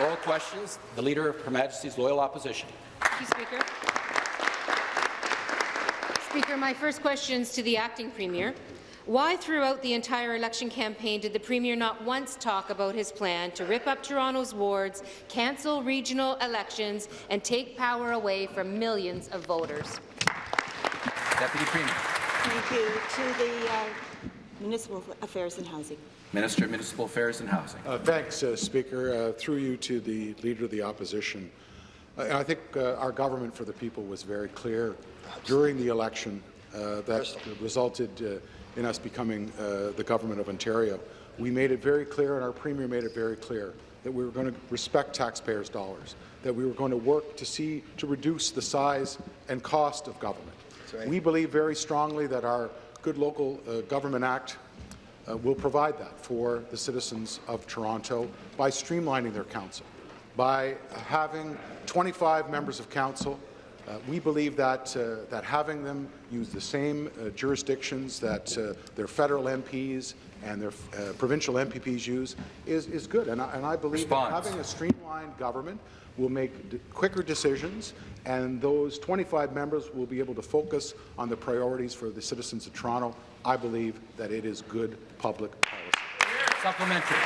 Oral questions. The Leader of Her Majesty's Loyal Opposition. Thank you, Speaker. Speaker, my first question is to the acting premier. Why throughout the entire election campaign did the Premier not once talk about his plan to rip up Toronto's wards, cancel regional elections, and take power away from millions of voters? Deputy Premier. Thank you. To the uh, Municipal Affairs and Housing. Minister of Municipal Affairs and Housing. Uh, thanks, uh, Speaker. Uh, through you to the Leader of the Opposition. I think uh, our government for the people was very clear during the election uh, that resulted uh, in us becoming uh, the government of Ontario. We made it very clear, and our Premier made it very clear, that we were going to respect taxpayers' dollars, that we were going to work to see to reduce the size and cost of government. Right. We believe very strongly that our Good Local uh, Government Act uh, will provide that for the citizens of Toronto by streamlining their council, by having 25 members of council uh, we believe that, uh, that having them use the same uh, jurisdictions that uh, their federal MPs and their uh, provincial MPPs use is, is good. And I, and I believe that having a streamlined government will make quicker decisions, and those 25 members will be able to focus on the priorities for the citizens of Toronto. I believe that it is good public policy. Supplementary.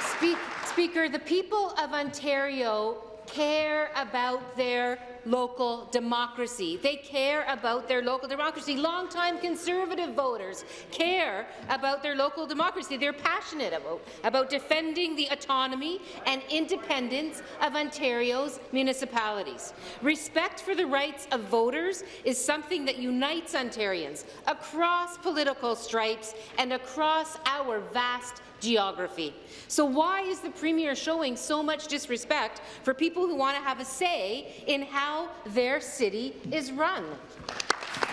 Speak, Speaker, the people of Ontario care about their local democracy. They care about their local democracy. Longtime Conservative voters care about their local democracy. They're passionate about, about defending the autonomy and independence of Ontario's municipalities. Respect for the rights of voters is something that unites Ontarians across political stripes and across our vast geography. So why is the Premier showing so much disrespect for people who want to have a say in how their city is run?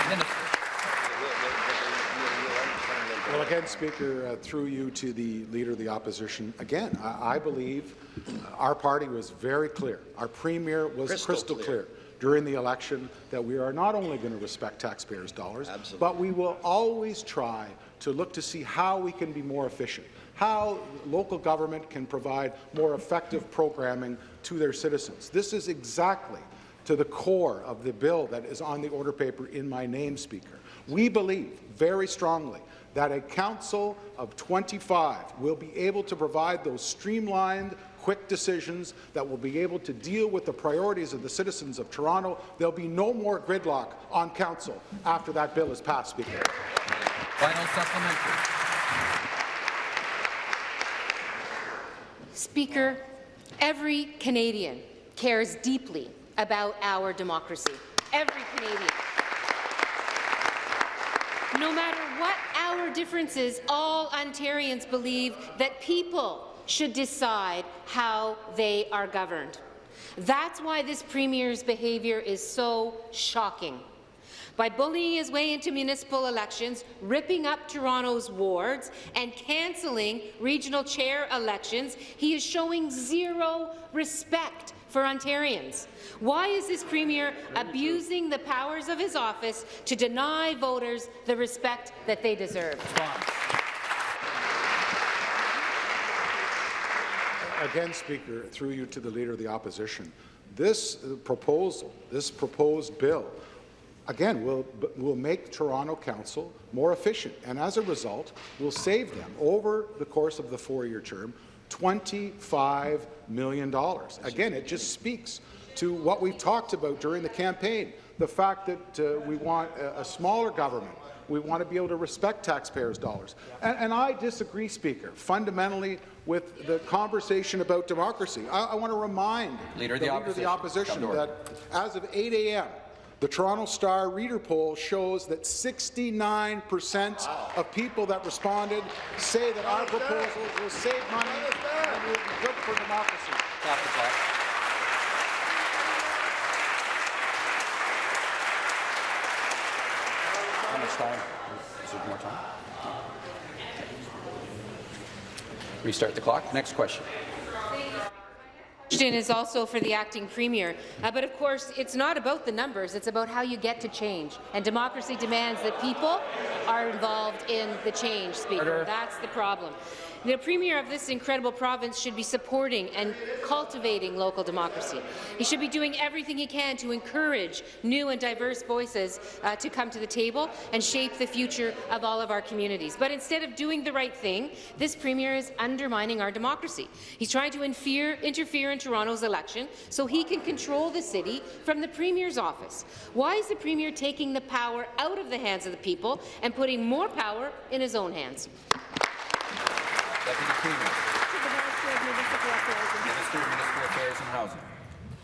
Minister. Well, again, Speaker, uh, through you to the Leader of the Opposition, again, I, I believe uh, our party was very clear. Our Premier was Crystal crystal, clear. clear. during the election that we are not only going to respect taxpayers' dollars, Absolutely. but we will always try to look to see how we can be more efficient, how local government can provide more effective programming to their citizens. This is exactly to the core of the bill that is on the order paper in my name, Speaker. We believe very strongly that a council of 25 will be able to provide those streamlined, quick decisions that will be able to deal with the priorities of the citizens of Toronto. There'll be no more gridlock on council after that bill is passed, Speaker. Final supplementary. Speaker, every Canadian cares deeply about our democracy. Every Canadian. No matter what our differences, all Ontarians believe that people should decide how they are governed. That's why this Premier's behaviour is so shocking. By bullying his way into municipal elections, ripping up Toronto's wards, and cancelling regional chair elections, he is showing zero respect for Ontarians. Why is this Premier abusing the powers of his office to deny voters the respect that they deserve? Again, Speaker, through you to the Leader of the Opposition, this uh, proposal, this proposed bill, again, will, will make Toronto Council more efficient, and as a result, we'll save them, over the course of the four-year term, $25 million. Again, it just speaks to what we've talked about during the campaign, the fact that uh, we want a, a smaller government, we want to be able to respect taxpayers' dollars. And, and, I disagree, Speaker, fundamentally with the conversation about democracy. I, I want to remind Leader the, the Leader of the Opposition, Opposition that as of 8 a.m., the Toronto Star reader poll shows that 69 percent of people that responded say that our proposal will save money and will be good for democracy. Stop the clock. How much time? More time? Restart the clock. Next question. Question is also for the acting premier. Uh, but of course, it's not about the numbers, it's about how you get to change. And democracy demands that people are involved in the change, Speaker. Order. That's the problem. The Premier of this incredible province should be supporting and cultivating local democracy. He should be doing everything he can to encourage new and diverse voices uh, to come to the table and shape the future of all of our communities. But instead of doing the right thing, this Premier is undermining our democracy. He's trying to interfere, interfere in Toronto's election so he can control the city from the Premier's office. Why is the Premier taking the power out of the hands of the people and putting more power in his own hands? Deputy.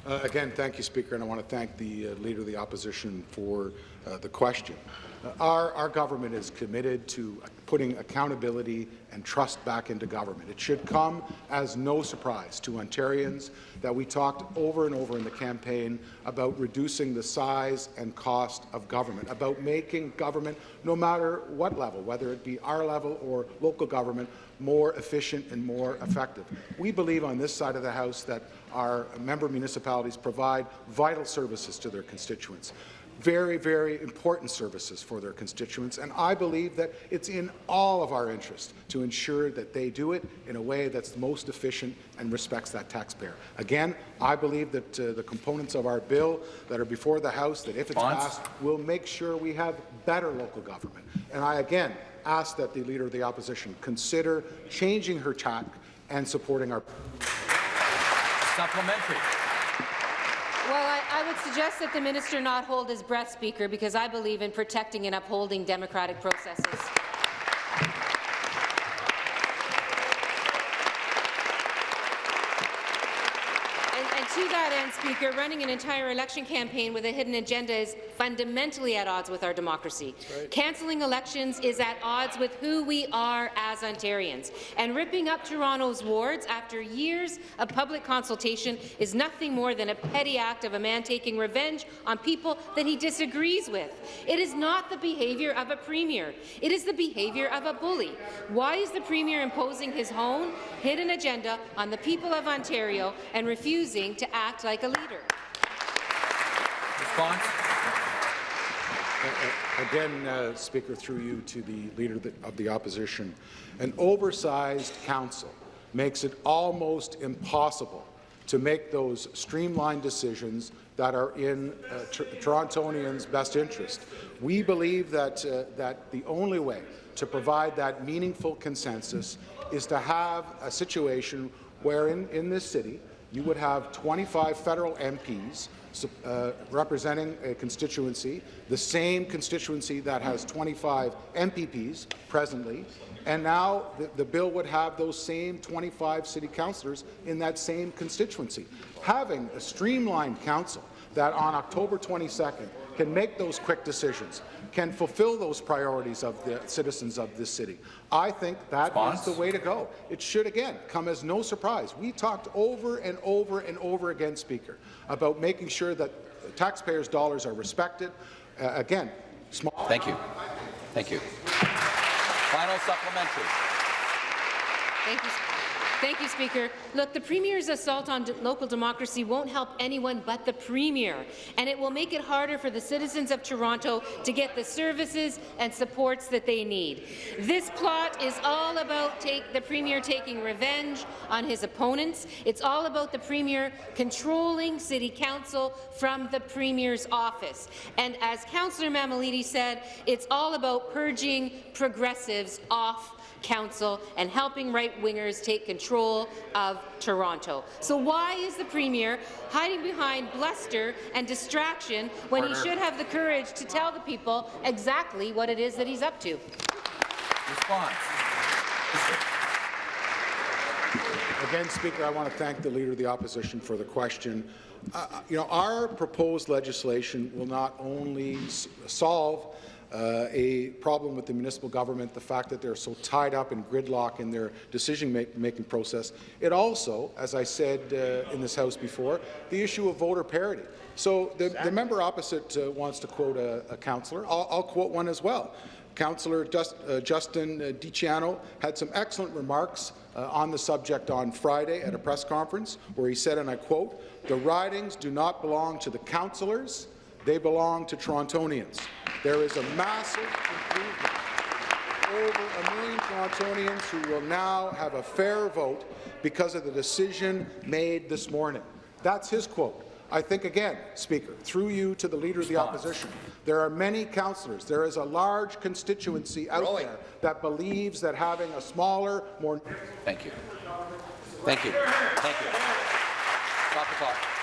Uh, Again, thank you, Speaker, and I want to thank the uh, Leader of the Opposition for uh, the question. Uh, Our, our government is committed to putting accountability and trust back into government. It should come as no surprise to Ontarians that we talked over and over in the campaign about reducing the size and cost of government, about making government, no matter what level, whether it be our level or local government, more efficient and more effective. We believe on this side of the House that our member municipalities provide vital services to their constituents very, very important services for their constituents, and I believe that it's in all of our interest to ensure that they do it in a way that's most efficient and respects that taxpayer. Again, I believe that uh, the components of our bill that are before the House, that if it's passed, will make sure we have better local government. And I again ask that the Leader of the Opposition consider changing her tack and supporting our Supplementary. Would suggest that the minister not hold his breath, Speaker, because I believe in protecting and upholding democratic processes. And, and Speaker, running an entire election campaign with a hidden agenda is fundamentally at odds with our democracy. Cancelling elections is at odds with who we are as Ontarians. And ripping up Toronto's wards after years of public consultation is nothing more than a petty act of a man taking revenge on people that he disagrees with. It is not the behaviour of a premier. It is the behaviour of a bully. Why is the premier imposing his own hidden agenda on the people of Ontario and refusing to act like a leader? Response. Again, uh, Speaker, through you to the Leader of the- Opposition, an oversized council makes it almost impossible to make those streamlined decisions that are in uh, Tor- Torontonians' best interest. We believe that, uh, that the only way to provide that meaningful consensus is to have a situation where in, in this city you would have 25 federal MPs uh, representing a constituency, the same constituency that has 25 MPPs presently, and now the, the bill would have those same 25 city councillors in that same constituency. Having a streamlined council that on October 22nd can make those quick decisions, can fulfill those priorities of the citizens of this city. I think that Response? is the way to go. It should, again, come as no surprise. We talked over and over and over again, Speaker, about making sure that taxpayers' dollars are respected. Uh, again, small. Thank you. Thank you. Final supplementary. Thank you. Thank you, Speaker. Look, the Premier's assault on local democracy won't help anyone but the Premier, and it will make it harder for the citizens of Toronto to get the services and supports that they need. This plot is all about take, the Premier taking revenge on his opponents. It's all about the Premier controlling City Council from the Premier's office. And as Councillor Mammoliti said, it's all about purging progressives off Council and helping right-wingers take control of Toronto. So why is the Premier hiding behind bluster and distraction when he should have the courage to tell the people exactly what it is that he's up to? Response. Again, Speaker, I want to thank the Leader of the Opposition for the question. Uh, you know, our proposed legislation will not only s- solve uh, a problem with the municipal government, the fact that they're so tied up in gridlock in their decision-making process. It also, as I said uh, in this House before, the issue of voter parity. So the, the member opposite uh, wants to quote a, a councillor. I'll, I'll quote one as well. Councillor Just, uh, Justin uh, Di Ciano had some excellent remarks uh, on the subject on Friday at a press conference where he said, and I quote, the ridings do not belong to the councillors, they belong to Torontonians. There is a massive improvement over a million Torontonians who will now have a fair vote because of the decision made this morning. That's his quote. I think, again, Speaker, through you to the Leader of the Opposition, there are many councillors, there is a large constituency out Rolling. there that believes that having a smaller, more Thank you. Thank you. Thank you. Stop the clock.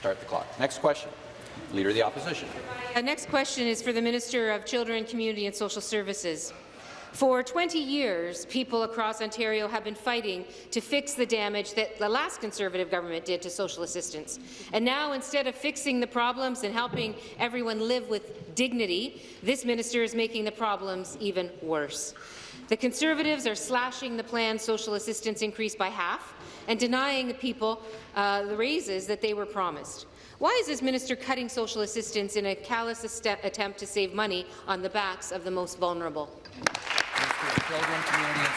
Start the clock. Next question. Leader of the Opposition. The next question is for the Minister of Children, Community and Social Services. For 20 years, people across Ontario have been fighting to fix the damage that the last Conservative government did to social assistance. And now, instead of fixing the problems and helping everyone live with dignity, this minister is making the problems even worse. The Conservatives are slashing the planned social assistance increase by half and denying the people uh, the raises that they were promised. Why is this minister cutting social assistance in a callous attempt to save money on the backs of the most vulnerable?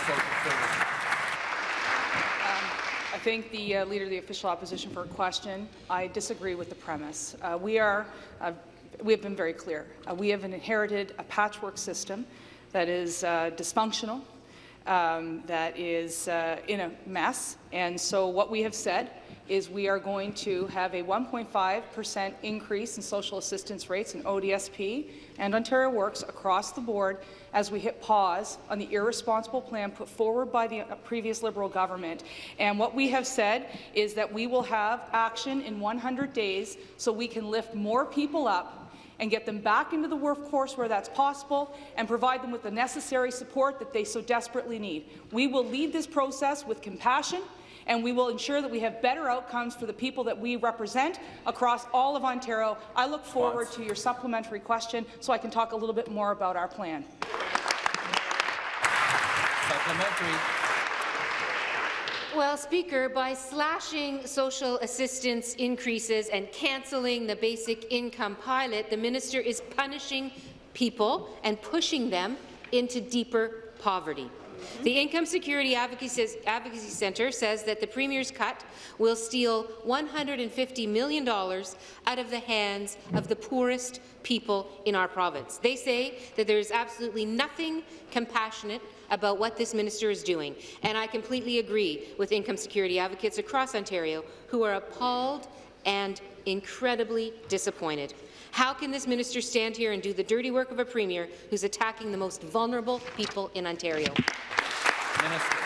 Services. I thank the uh, Leader of the Official Opposition for a question. I disagree with the premise. Uh, we, are, uh, we have been very clear. Uh, we have inherited a patchwork system that is uh, dysfunctional, um, that is uh, in a mess, and so what we have said is we are going to have a 1.5% increase in social assistance rates in ODSP and Ontario Works across the board as we hit pause on the irresponsible plan put forward by the uh, previous Liberal government. And what we have said is that we will have action in 100 days so we can lift more people up and get them back into the workforce where that's possible and provide them with the necessary support that they so desperately need. We will lead this process with compassion and we will ensure that we have better outcomes for the people that we represent across all of Ontario. I look forward to your supplementary question so I can talk a little bit more about our plan. Supplementary. Well, Speaker, by slashing social assistance increases and cancelling the basic income pilot, the minister is punishing people and pushing them into deeper poverty. The Income Security Advocacy Centre says that the Premier's cut will steal $150 million out of the hands of the poorest people in our province. They say that there is absolutely nothing compassionate about what this minister is doing, and I completely agree with income security advocates across Ontario who are appalled and incredibly disappointed. How can this minister stand here and do the dirty work of a premier who's attacking the most vulnerable people in Ontario? Minister.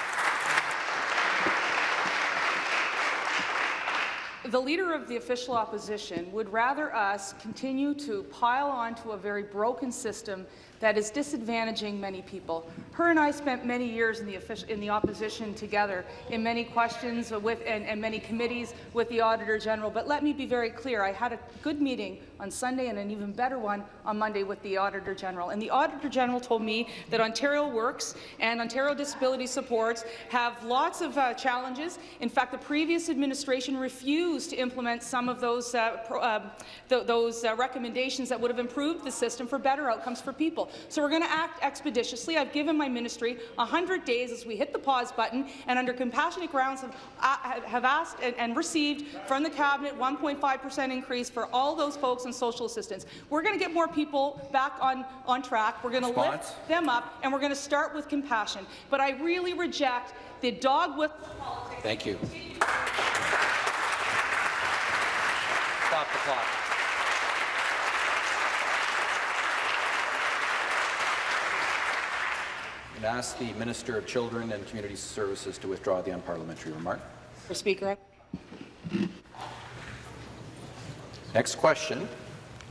The Leader of the Official Opposition would rather us continue to pile onto a very broken system that is disadvantaging many people. Her and I spent many years in the, in the opposition together in many questions with, and, and many committees with the Auditor General. But let me be very clear. I had a good meeting on Sunday and an even better one on Monday with the Auditor General. And the Auditor General told me that Ontario Works and Ontario Disability Supports have lots of uh, challenges. In fact, the previous administration refused to implement some of those, uh, pro, uh, th those uh, recommendations that would have improved the system for better outcomes for people. So we're going to act expeditiously. I've given my ministry 100 days as we hit the pause button, and under compassionate grounds have, uh, have asked and, and received from the Cabinet 1.5% increase for all those folks in social assistance. We're going to get more people back on, on track. We're going to lift them up, and we're going to start with compassion. But I really reject the dog with Thank you. Stop the clock. And ask the Minister of Children and Community Services to withdraw the unparliamentary remark. Mr. Speaker. Next question.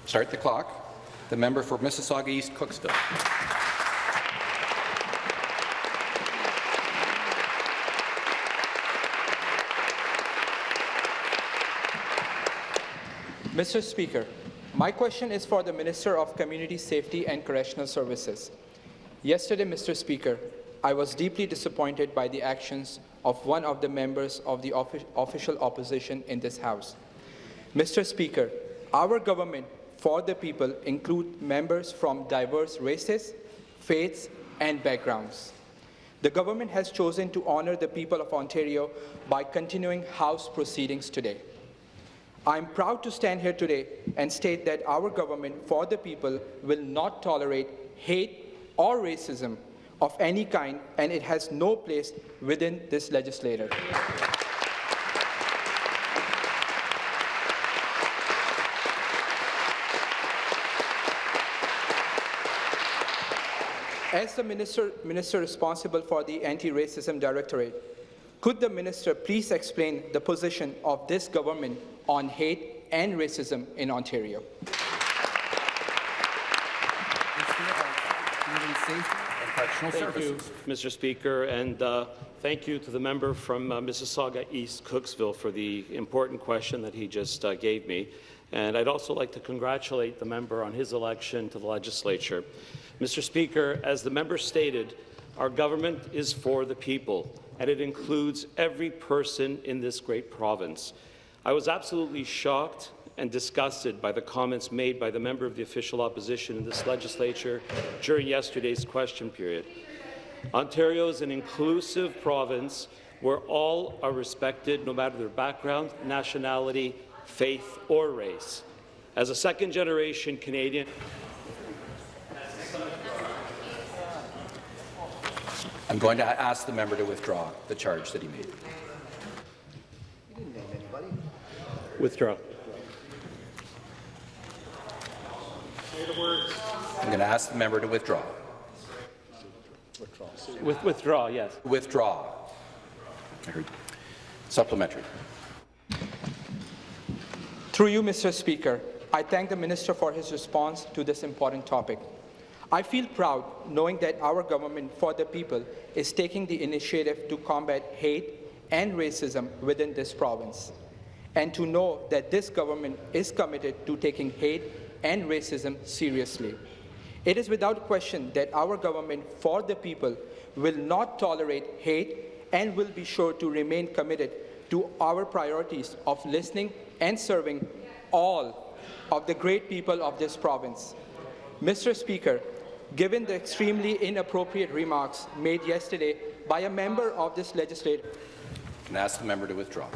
Start the clock. The member for Mississauga East Cooksville. Mr. Speaker, my question is for the Minister of Community Safety and Correctional Services. Yesterday, Mr. Speaker, I was deeply disappointed by the actions of one of the members of the offi official opposition in this House. Mr. Speaker, our government for the people include members from diverse races, faiths, and backgrounds. The government has chosen to honour the people of Ontario by continuing House proceedings today. I'm proud to stand here today and state that our government for the people will not tolerate hate or racism of any kind, and it has no place within this legislature. As the minister, minister responsible for the Anti-Racism Directorate, could the minister please explain the position of this government on hate and racism in Ontario? Community Safety and Correctional Thank you, Mr. Speaker, and uh, thank you to the member from uh, Mississauga East Cooksville for the important question that he just uh, gave me. And I'd also like to congratulate the member on his election to the legislature. Mr. Speaker, as the member stated, our government is for the people, and it includes every person in this great province. I was absolutely shocked and disgusted by the comments made by the member of the official opposition in this legislature during yesterday's question period. Ontario is an inclusive province where all are respected no matter their background, nationality, faith, or race. As a second-generation Canadian, I'm going to ask the member to withdraw the charge that he made. withdraw. I'm going to ask the member to withdraw. With, withdraw, yes. Withdraw. I heard. Supplementary. Through you, Mr. Speaker, I thank the Minister for his response to this important topic. I feel proud knowing that our government for the people is taking the initiative to combat hate and racism within this province, and to know that this government is committed to taking hate and racism seriously. It is without question that our government for the people will not tolerate hate and will be sure to remain committed to our priorities of listening and serving all of the great people of this province. Mr. Speaker, given the extremely inappropriate remarks made yesterday by a member of this legislature, Can ask the member to withdraw?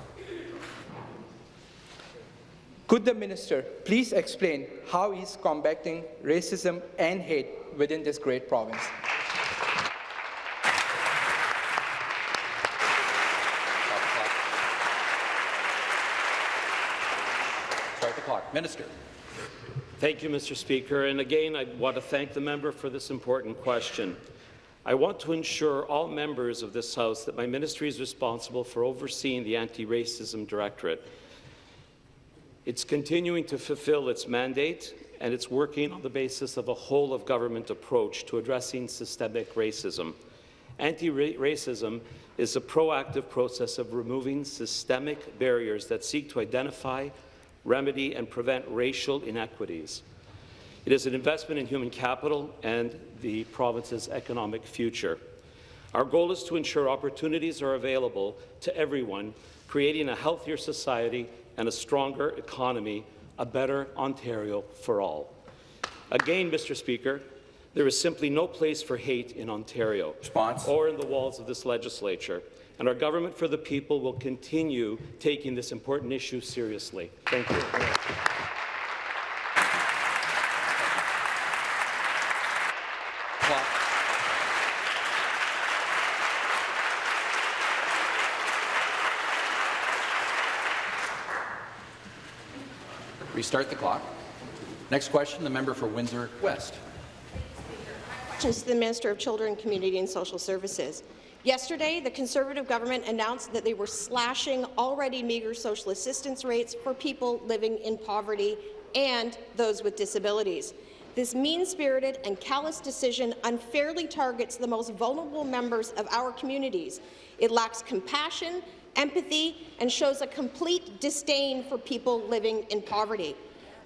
Could the minister please explain how he's combating racism and hate within this great province? Start the clock. Minister. Thank you, Mr. Speaker. And again, I want to thank the member for this important question. I want to ensure all members of this House that my ministry is responsible for overseeing the Anti-Racism Directorate. It's continuing to fulfill its mandate, and it's working on the basis of a whole-of-government approach to addressing systemic racism. Anti-racism is a proactive process of removing systemic barriers that seek to identify, remedy, and prevent racial inequities. It is an investment in human capital and the province's economic future. Our goal is to ensure opportunities are available to everyone, creating a healthier society and a stronger economy, a better Ontario for all. Again, Mr. Speaker, there is simply no place for hate in Ontario Response. or in the walls of this legislature, and our government for the people will continue taking this important issue seriously. Thank you. Restart the clock. Next question, the member for Windsor West. To the Minister of Children, Community and Social Services. Yesterday, the Conservative government announced that they were slashing already meagre social assistance rates for people living in poverty and those with disabilities. This mean-spirited and callous decision unfairly targets the most vulnerable members of our communities. It lacks compassion, empathy, and shows a complete disdain for people living in poverty.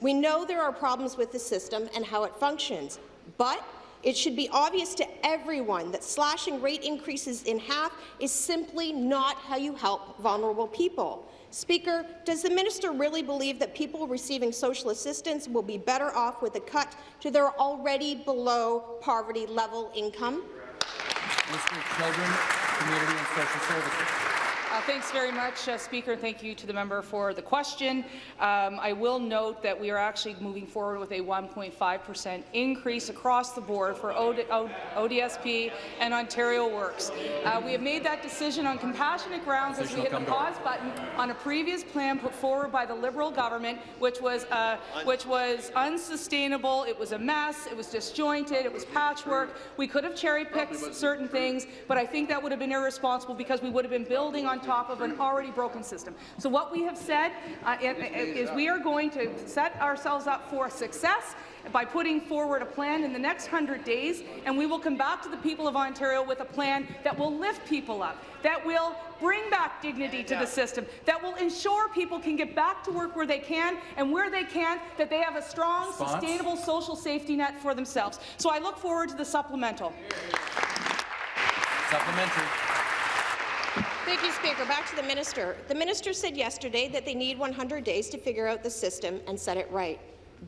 We know there are problems with the system and how it functions, but it should be obvious to everyone that slashing rate increases in half is simply not how you help vulnerable people. Speaker, does the minister really believe that people receiving social assistance will be better off with a cut to their already below poverty level income? Of Children, Community and Social Services. Uh, thanks very much, uh, Speaker. Thank you to the member for the question. Um, I will note that we are actually moving forward with a 1.5 percent increase across the board for OD O ODSP and Ontario Works. Uh, we have made that decision on compassionate grounds as we hit the pause button on a previous plan put forward by the Liberal government, which was uh, which was unsustainable. It was a mess. It was disjointed. It was patchwork. We could have cherry-picked certain things, but I think that would have been irresponsible because we would have been building on top of an already broken system. So what we have said uh, is we are going to set ourselves up for success by putting forward a plan in the next 100 days, and we will come back to the people of Ontario with a plan that will lift people up, that will bring back dignity to the system, that will ensure people can get back to work where they can, and where they can, that they have a strong, Response? sustainable social safety net for themselves. So I look forward to the supplemental. Supplementary. Thank you, Speaker. Back to the minister. The minister said yesterday that they need 100 days to figure out the system and set it right.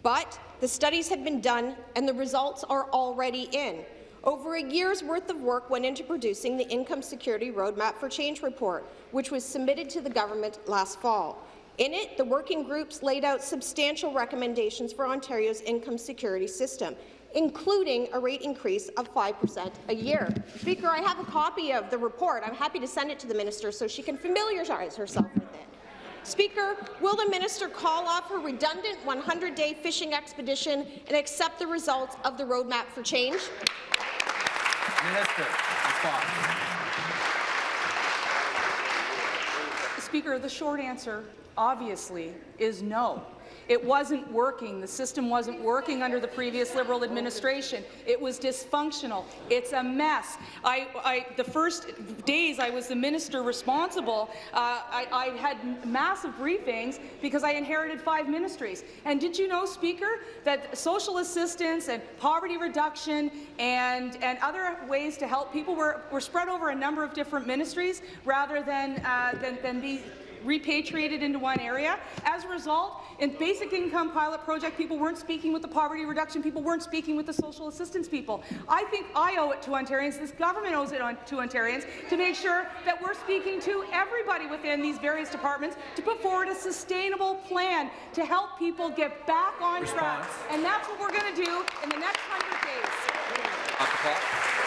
But the studies have been done and the results are already in. Over a year's worth of work went into producing the Income Security Roadmap for Change report, which was submitted to the government last fall. In it, the working groups laid out substantial recommendations for Ontario's income security system, including a rate increase of 5% a year. Speaker, I have a copy of the report. I'm happy to send it to the minister so she can familiarize herself with it. Speaker, will the minister call off her redundant 100-day fishing expedition and accept the results of the Roadmap for Change? Minister. Speaker, the short answer, obviously, is no. It wasn't working. The system wasn't working under the previous Liberal administration. It was dysfunctional. It's a mess. I, I, the first days I was the minister responsible, uh, I, I had massive briefings because I inherited five ministries. And did you know, Speaker, that social assistance and poverty reduction and, and other ways to help people were, were spread over a number of different ministries rather than, uh, than, than be repatriated into one area. As a result, in basic income pilot project, people weren't speaking with the poverty reduction people, weren't speaking with the social assistance people. I think I owe it to Ontarians, this government owes it on, to Ontarians, to make sure that we're speaking to everybody within these various departments to put forward a sustainable plan to help people get back on track. And that's what we're going to do in the next 100 days.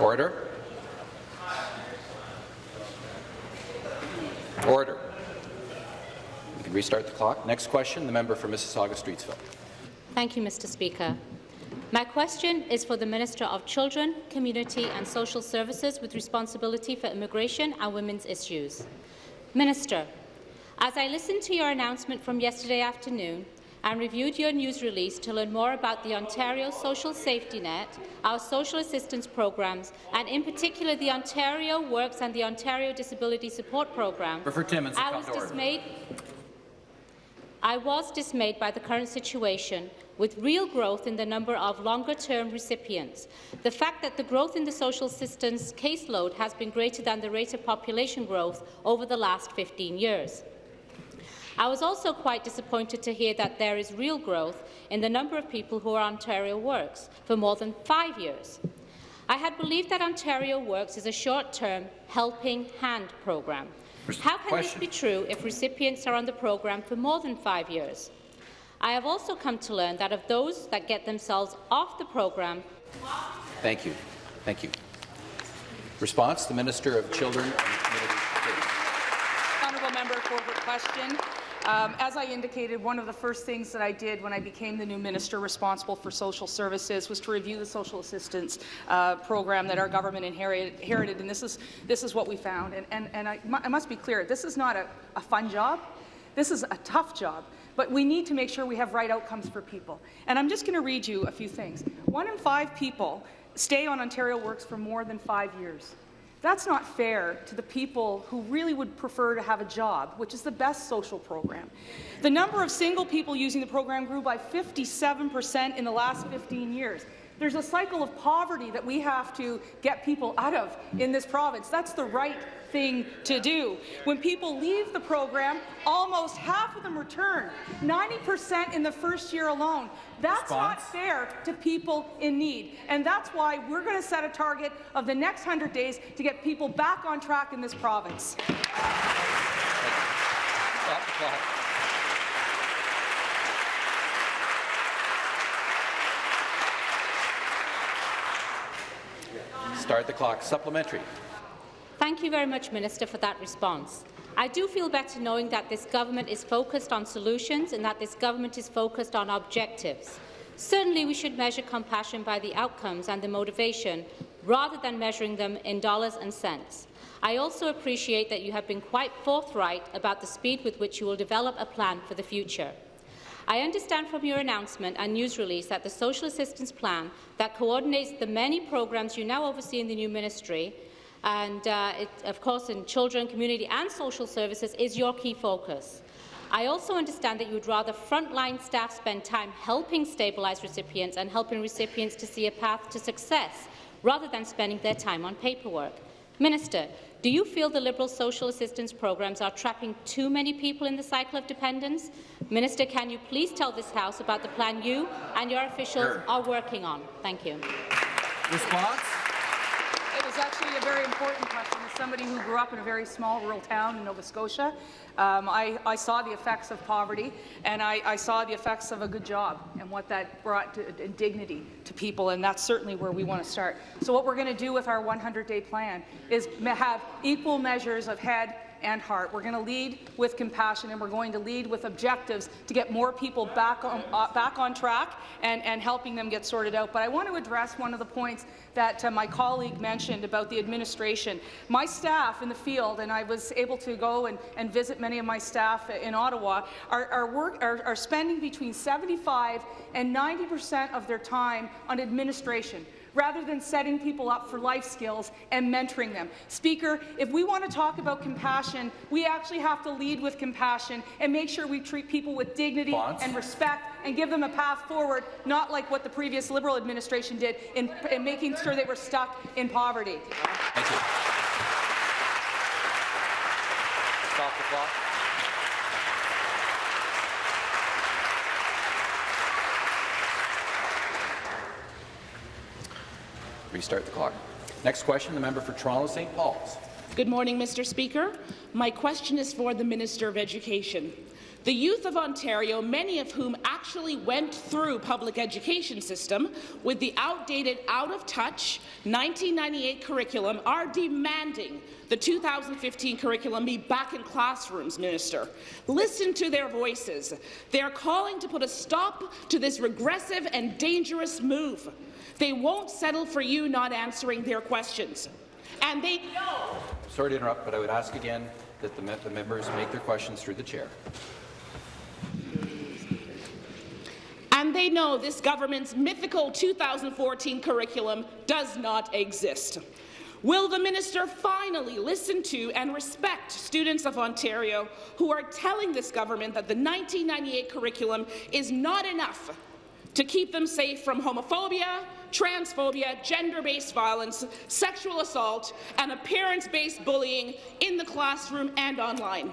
Order. Order. We can restart the clock. Next question, the member for Mississauga-Streetsville. Thank you, Mr. Speaker. My question is for the Minister of Children, Community and Social Services with responsibility for immigration and women's issues. Minister, as I listened to your announcement from yesterday afternoon and reviewed your news release to learn more about the Ontario Social Safety Net, our social assistance programs, and in particular the Ontario Works and the Ontario Disability Support Program, I was dismayed I was dismayed by the current situation with real growth in the number of longer-term recipients. The fact that the growth in the social assistance caseload has been greater than the rate of population growth over the last 15 years. I was also quite disappointed to hear that there is real growth in the number of people who are on Ontario Works for more than five years. I had believed that Ontario Works is a short-term helping hand program. How can Question. this be true if recipients are on the program for more than five years? I have also come to learn that of those that get themselves off the program, Thank you. Thank you. Response, the Minister of Children and Community Affairs. Honourable member for her question. Um, as I indicated, one of the first things that I did when I became the new minister responsible for social services was to review the social assistance uh, program that our government inherited, and this is, this is what we found. And, and, and I, I must be clear, this is not a, a fun job. This is a tough job, but we need to make sure we have right outcomes for people. And I'm just going to read you a few things. One in five people stay on Ontario Works for more than five years. That's not fair to the people who really would prefer to have a job, which is the best social program. The number of single people using the program grew by 57% in the last 15 years. There's a cycle of poverty that we have to get people out of in this province. That's the right thing to do. When people leave the program, almost half of them return, 90% in the first year alone. That's not fair to people in need. And that's why we're going to set a target of the next 100 days to get people back on track in this province. Stop the clock. Start the clock. Supplementary. Thank you very much, Minister, for that response. I do feel better knowing that this government is focused on solutions and that this government is focused on objectives. Certainly, we should measure compassion by the outcomes and the motivation, rather than measuring them in dollars and cents. I also appreciate that you have been quite forthright about the speed with which you will develop a plan for the future. I understand from your announcement and news release that the Social Assistance Plan that coordinates the many programs you now oversee in the new ministry and, uh, it, of course, in children, community and social services is your key focus. I also understand that you would rather frontline staff spend time helping stabilise recipients and helping recipients to see a path to success, rather than spending their time on paperwork. Minister, do you feel the Liberal social assistance programs are trapping too many people in the cycle of dependence? Minister, can you please tell this House about the plan you and your officials Sure. are working on? Thank you. Response? It was actually a very important question. As somebody who grew up in a very small rural town in Nova Scotia, um, I, I saw the effects of poverty, and I, I saw the effects of a good job and what that brought to, to dignity to people, and that's certainly where we want to start. So what we're going to do with our 100-day plan is have equal measures of head and heart. We're going to lead with compassion, and we're going to lead with objectives to get more people back on, uh, back on track and, and helping them get sorted out. But I want to address one of the points that uh, my colleague mentioned about the administration. My staff in the field, and I was able to go and, and visit many of my staff in Ottawa, are, are, work, are, are spending between 75 and 90 percent of their time on administration rather than setting people up for life skills and mentoring them. Speaker, if we want to talk about compassion, we actually have to lead with compassion and make sure we treat people with dignity Response? and respect and give them a path forward, not like what the previous Liberal administration did in, in making sure they were stuck in poverty. Thank you. Stop the clock. Restart the clock. Next question, the member for Toronto St. Paul's. Good morning, Mr. Speaker. My question is for the Minister of Education. The youth of Ontario, many of whom actually went through public education system with the outdated, out-of-touch 1998 curriculum, are demanding the 2015 curriculum be back in classrooms, Minister. Listen to their voices. They are calling to put a stop to this regressive and dangerous move. They won't settle for you not answering their questions. And they know Sorry to interrupt, but I would ask again that the, the members make their questions through the chair. And they know this government's mythical 2014 curriculum does not exist. Will the minister finally listen to and respect students of Ontario who are telling this government that the 1998 curriculum is not enough to keep them safe from homophobia, transphobia, gender-based violence, sexual assault, and appearance-based bullying in the classroom and online?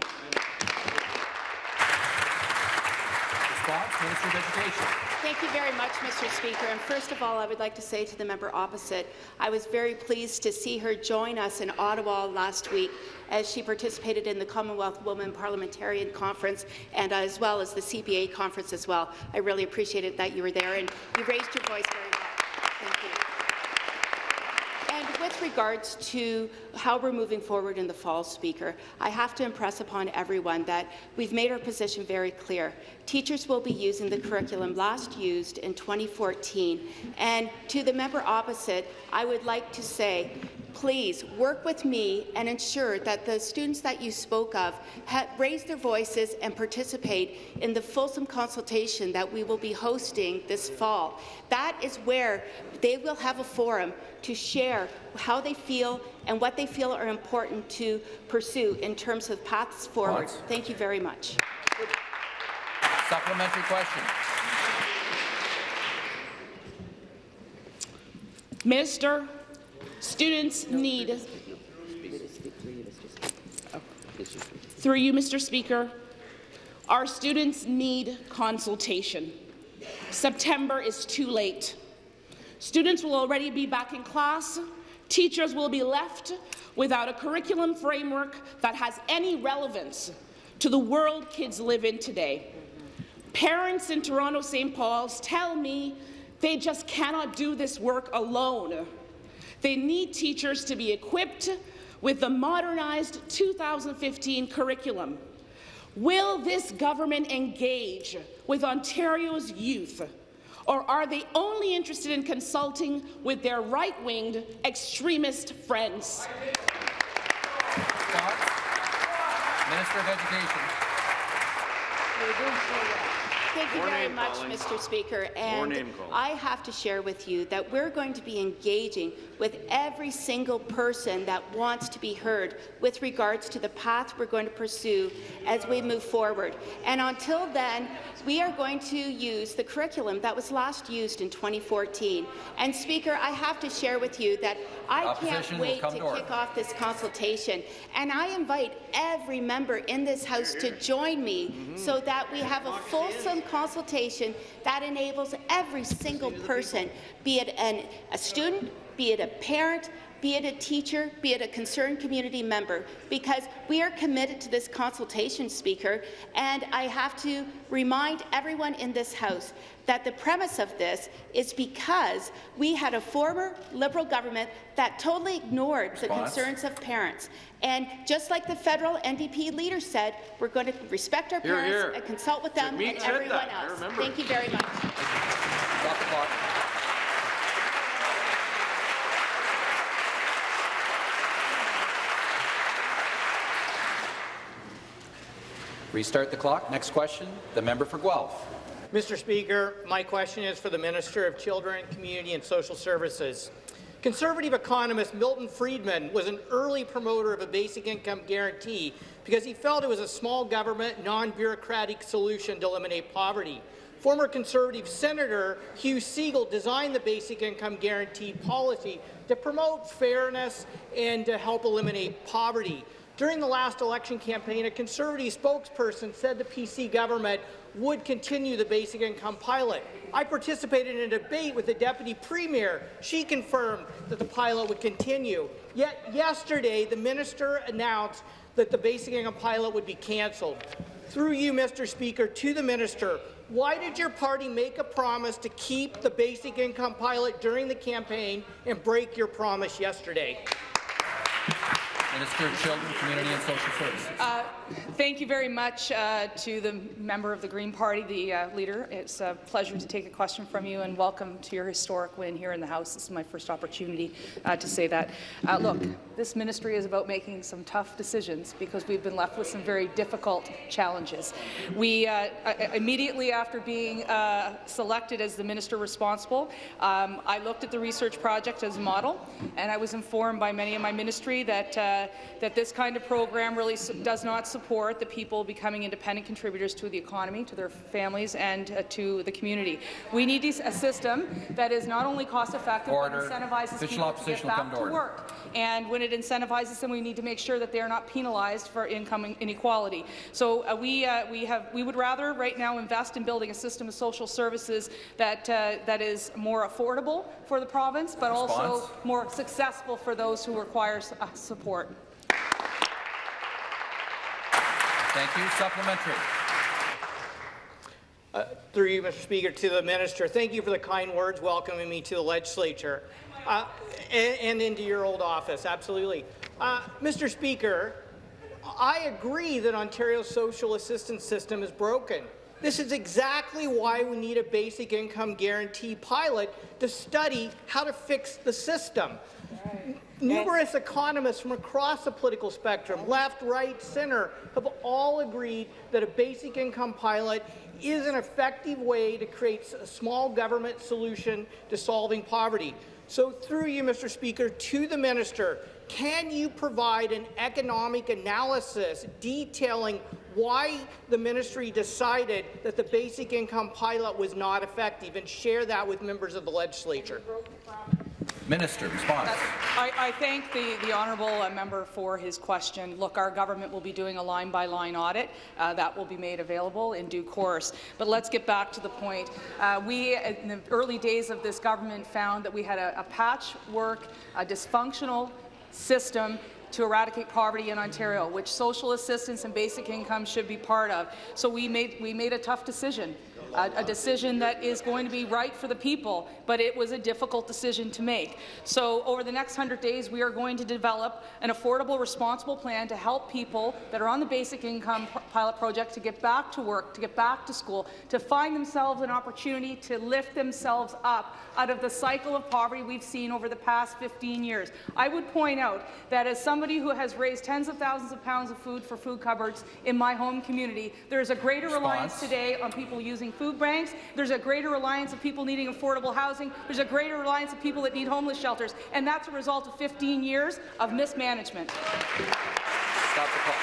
Response, Minister of Education. Thank you very much, Mr. Speaker. And first of all, I would like to say to the member opposite, I was very pleased to see her join us in Ottawa last week as she participated in the Commonwealth Women Parliamentarian Conference and as well as the CPA conference as well. I really appreciated that you were there and you raised your voice very well. Thank you. And with regards to how we're moving forward in the fall, Speaker, I have to impress upon everyone that we've made our position very clear. Teachers will be using the curriculum last used in 2014. And to the member opposite, I would like to say, please work with me and ensure that the students that you spoke of raise their voices and participate in the fulsome consultation that we will be hosting this fall. That is where they will have a forum to share how they feel and what they feel are important to pursue in terms of paths forward. Thank you very much. Supplementary question. Minister, students need Through you, Mr. Speaker, our students need consultation. September is too late. Students will already be back in class. Teachers will be left without a curriculum framework that has any relevance to the world kids live in today. Parents in Toronto St. Paul's tell me they just cannot do this work alone. They need teachers to be equipped with the modernized 2015 curriculum. Will this government engage with Ontario's youth, or are they only interested in consulting with their right-winged extremist friends? Minister of Education. Thank you More very much, calling. Mr. Speaker. And. I have to share with you that we're going to be engaging with every single person that wants to be heard with regards to the path we're going to pursue as we move forward. And until then, we are going to use the curriculum that was last used in 2014. And Speaker, I have to share with you that I can't wait to to kick off this consultation. And I invite every member in this House to join me Mm-hmm. so that we have a fulsome consultation that enables every single person, be it an, a student, be it a parent, be it a teacher, be it a concerned community member, because we are committed to this consultation, Speaker, and I have to remind everyone in this House that the premise of this is because we had a former Liberal government that totally ignored the concerns of parents. And just like the federal NDP leader said, we're going to respect our Hear, parents hear. and consult with them and everyone that. Else. Thank you very much. Stop the clock. Restart the clock. Next question, the member for Guelph. Mr. Speaker, my question is for the Minister of Children, Community and Social Services. Conservative economist Milton Friedman was an early promoter of a basic income guarantee because he felt it was a small government, non-bureaucratic solution to eliminate poverty. Former Conservative Senator Hugh Segal designed the basic income guarantee policy to promote fairness and to help eliminate poverty. During the last election campaign, a Conservative spokesperson said the PC government would continue the basic income pilot. I participated in a debate with the Deputy Premier. She confirmed that the pilot would continue. Yet yesterday, the minister announced that the basic income pilot would be cancelled. Through you, Mr. Speaker, to the minister, why did your party make a promise to keep the basic income pilot during the campaign and break your promise yesterday? Minister of Children, Community and Social Services. Uh, Thank you very much uh, to the member of the Green Party, the uh, leader. It's a pleasure to take a question from you, and welcome to your historic win here in the House. This is my first opportunity uh, to say that. Uh, look, this ministry is about making some tough decisions because we've been left with some very difficult challenges. We uh, immediately after being uh, selected as the minister responsible, um, I looked at the research project as a model, and I was informed by many in my ministry that that this kind of program really does not support the people becoming independent contributors to the economy, to their families, and uh, to the community. We need a system that is not only cost-effective but incentivizes Official people to get opposition will come back to to work. And when it incentivizes them, we need to make sure that they are not penalized for income inequality. So uh, we uh, we have we would rather right now invest in building a system of social services that uh, that is more affordable for the province, but also more successful for those who require uh, support. Thank you. Supplementary. Uh, Through you, Mr. Speaker, to the minister, thank you for the kind words welcoming me to the legislature uh, and, and into your old office. Absolutely. Uh, Mr. Speaker, I agree that Ontario's social assistance system is broken. This is exactly why we need a basic income guarantee pilot to study how to fix the system. Numerous economists from across the political spectrum, left, right, center, have all agreed that a basic income pilot is an effective way to create a small government solution to solving poverty. So through you, Mr. Speaker, to the minister, can you provide an economic analysis detailing why the ministry decided that the basic income pilot was not effective and share that with members of the legislature? Minister, response. I, I thank the, the honourable uh, member for his question. Look, our government will be doing a line-by-line audit. Uh, that will be made available in due course. But let's get back to the point. Uh, we, in the early days of this government, found that we had a, a patchwork, a dysfunctional system to eradicate poverty in Ontario, which social assistance and basic income should be part of. So we made, we made a tough decision a, a decision that is going to be right for the people, but it was a difficult decision to make. So over the next 100 days, we are going to develop an affordable, responsible plan to help people that are on the basic income pilot project to get back to work, to get back to school, to find themselves an opportunity to lift themselves up out of the cycle of poverty we've seen over the past 15 years. I would point out that as somebody who has raised tens of thousands of pounds of food for food cupboards in my home community, there is a greater Response. reliance today on people using food food banks. There's a greater reliance of people needing affordable housing. There's a greater reliance of people that need homeless shelters. And that's a result of 15 years of mismanagement. Stop the clock.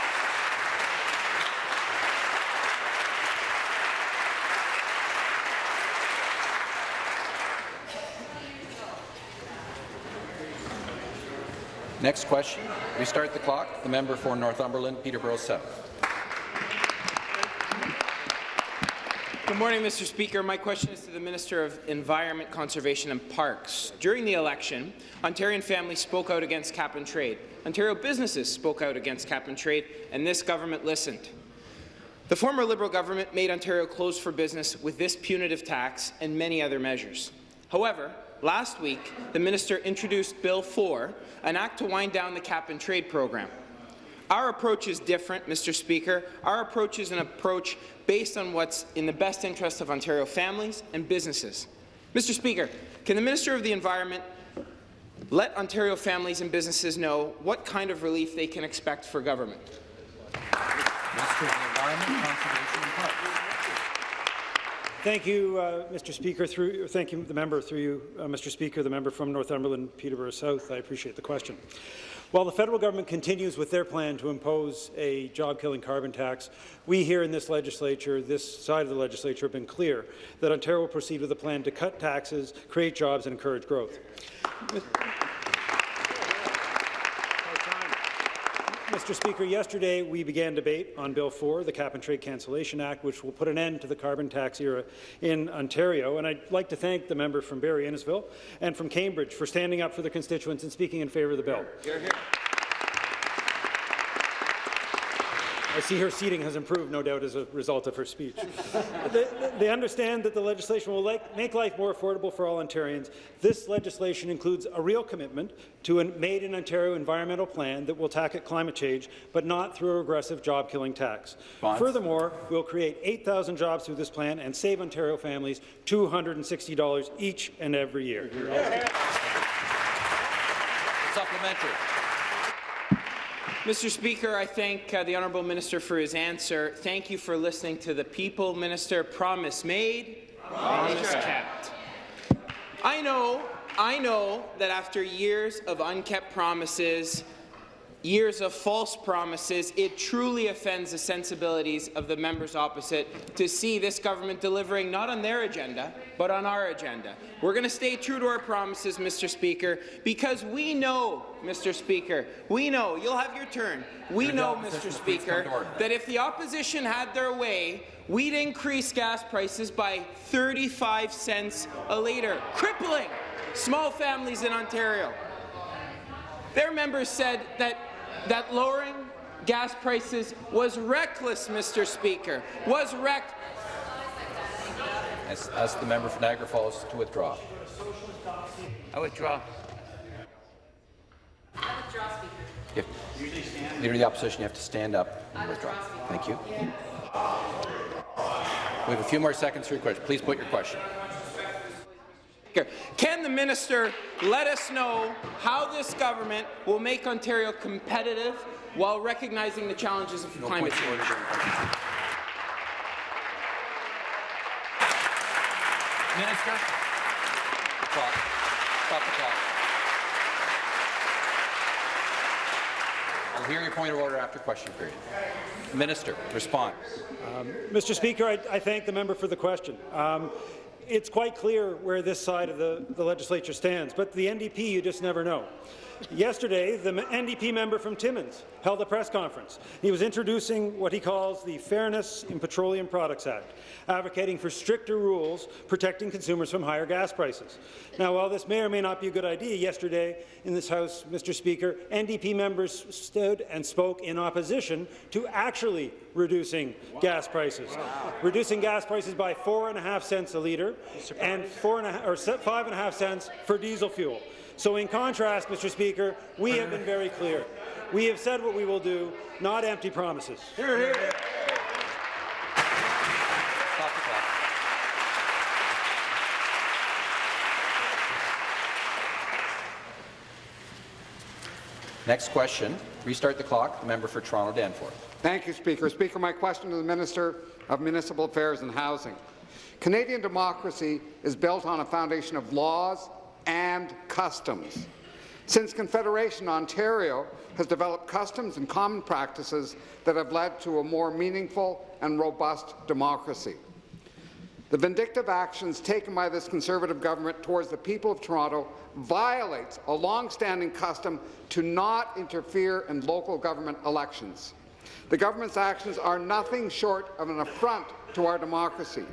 Next question. Restart the clock. The member for Northumberland, Peterborough South. Good morning, Mr. Speaker. My question is to the Minister of Environment, Conservation and Parks. During the election, Ontarian families spoke out against cap and trade. Ontario businesses spoke out against cap and trade, and this government listened. The former Liberal government made Ontario close for business with this punitive tax and many other measures. However, last week, the minister introduced Bill 4, an act to wind down the cap and trade program. Our approach is different, Mr. Speaker. Our approach is an approach based on what's in the best interest of Ontario families and businesses. Mr. Speaker, can the Minister of the Environment let Ontario families and businesses know what kind of relief they can expect for government? Minister of the Environment, Conservation and Parks. Thank you, uh, Mr. Speaker. Through, thank you, the member. Through you, uh, Mr. Speaker, the member from Northumberland, Peterborough South. I appreciate the question. While the federal government continues with their plan to impose a job-killing carbon tax, we here in this legislature, this side of the legislature, have been clear that Ontario will proceed with a plan to cut taxes, create jobs and encourage growth. Mr. Speaker, yesterday we began debate on Bill 4, the Cap and Trade Cancellation Act, which will put an end to the carbon tax era in Ontario. And I'd like to thank the member from Barrie Innisfil and from Cambridge for standing up for their constituents and speaking in favour of the bill. Hear, hear. I see her seating has improved, no doubt, as a result of her speech. they, they, understand that the legislation will like, make life more affordable for all Ontarians. This legislation includes a real commitment to a Made in Ontario environmental plan that will tackle climate change, but not through a regressive job-killing tax. Bonds. Furthermore, we'll create 8,000 jobs through this plan and save Ontario families $260 each and every year. Supplementary. Mr. Speaker, I thank uh, the Honourable Minister for his answer. Thank you for listening to the people, Minister. Promise made, promise, promise kept. I know, I know that after years of unkept promises, years of false promises, it truly offends the sensibilities of the members opposite to see this government delivering not on their agenda, but on our agenda. We're going to stay true to our promises, Mr. Speaker, because we know, Mr. Speaker, we know, you'll have your turn, we know, Mr. Speaker, that if the opposition had their way, we'd increase gas prices by 35 cents a litre, crippling small families in Ontario. Their members said that that lowering gas prices was reckless, Mr. Speaker, was reckless. Ask, ask the member for Niagara Falls to withdraw. I withdraw. I withdraw, Speaker. If, leader of the opposition, you have to stand up and withdraw. Thank you. We have a few more seconds for your question. Please put your question. Can the minister let us know how this government will make Ontario competitive while recognizing the challenges of no climate change? Minister. Clock. Stop the clock. I'll hear your point of order after question period. Minister, respond. Um, Mr. Speaker, I, I, thank the member for the question. Um, it's quite clear where this side of the, the legislature stands, but the NDP, you just never know. Yesterday, the NDP member from Timmins held a press conference. He was introducing what he calls the Fairness in Petroleum Products Act, advocating for stricter rules protecting consumers from higher gas prices. Now, while this may or may not be a good idea, yesterday in this House, Mr. Speaker, NDP members stood and spoke in opposition to actually reducing wow. gas prices, wow. reducing gas prices by four and a half cents a litre and four and a or five and a half cents for diesel fuel. So in contrast, Mr. Speaker, we have been very clear. We have said what we will do, not empty promises. Here, here. Next question. Restart the clock. The member for Toronto Danforth. Thank you, Speaker. Speaker, my question to the Minister of Municipal Affairs and Housing. Canadian democracy is built on a foundation of laws and customs. Since Confederation, Ontario has developed customs and common practices that have led to a more meaningful and robust democracy. The vindictive actions taken by this Conservative government towards the people of Toronto violates a long-standing custom to not interfere in local government elections. The government's actions are nothing short of an affront to our democracy.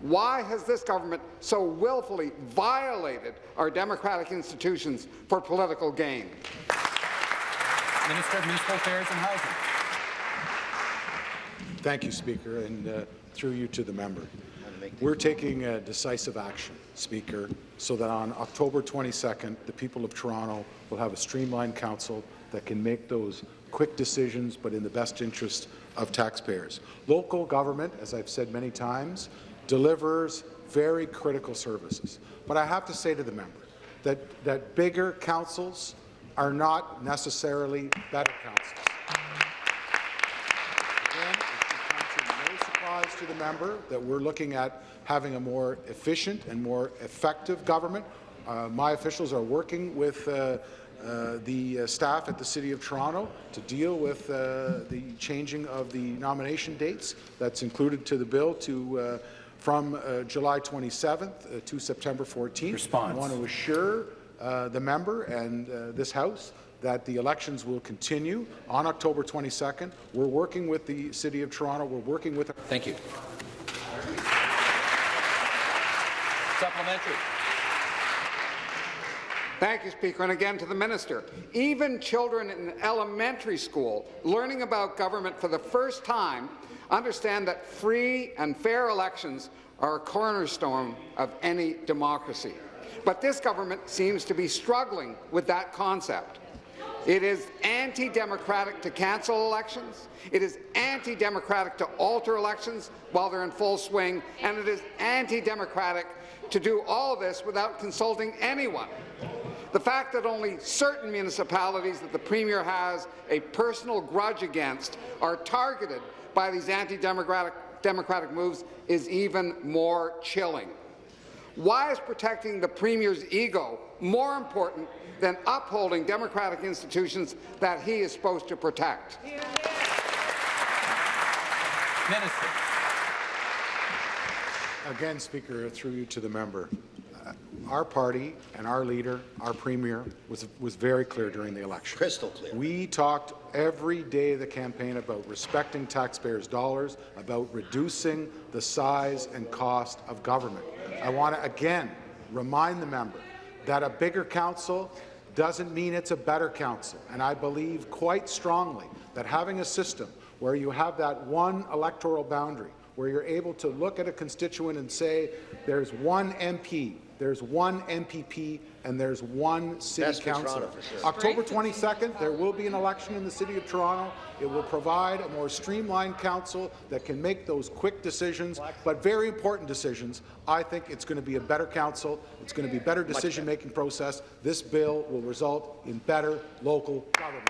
Why has this government so willfully violated our democratic institutions for political gain? Minister of Municipal Affairs and Housing. Thank you, Speaker, and uh, through you to the member. We're taking uh, decisive action, Speaker, so that on October 22nd, the people of Toronto will have a streamlined council that can make those quick decisions, but in the best interest of taxpayers. Local government, as I've said many times, delivers very critical services. But I have to say to the member that, that bigger councils are not necessarily better councils. Again, it no surprise to the member that we're looking at having a more efficient and more effective government. Uh, my officials are working with uh, uh, the uh, staff at the City of Toronto to deal with uh, the changing of the nomination dates that's included to the bill to uh, from uh, July 27th uh, to September 14th. Response. I want to assure uh, the member and uh, this House that the elections will continue on October 22nd. We're working with the City of Toronto. We're working with. Thank you. Supplementary. Thank you, Speaker. And again to the minister. Even children in elementary school learning about government for the first time understand that free and fair elections are a cornerstone of any democracy. But this government seems to be struggling with that concept. It is anti-democratic to cancel elections. It is anti-democratic to alter elections while they're in full swing, and it is anti-democratic to do all this without consulting anyone. The fact that only certain municipalities that the Premier has a personal grudge against are targeted by these anti-democratic democratic moves is even more chilling. Why is protecting the Premier's ego more important than upholding democratic institutions that he is supposed to protect? Minister. Again, Speaker, through you to the member our party and our leader, our premier, was, was very clear during the election. Crystal clear. We talked every day of the campaign about respecting taxpayers' dollars, about reducing the size and cost of government. I want to again remind the member that a bigger council doesn't mean it's a better council. And I believe quite strongly that having a system where you have that one electoral boundary, where you're able to look at a constituent and say, there's one MP there's one MPP, and there's one city That's councillor. Sure. October 22nd, there will be an election in the City of Toronto. It will provide a more streamlined council that can make those quick decisions, but very important decisions. I think it's going to be a better council. It's going to be a better decision-making process. This bill will result in better local government.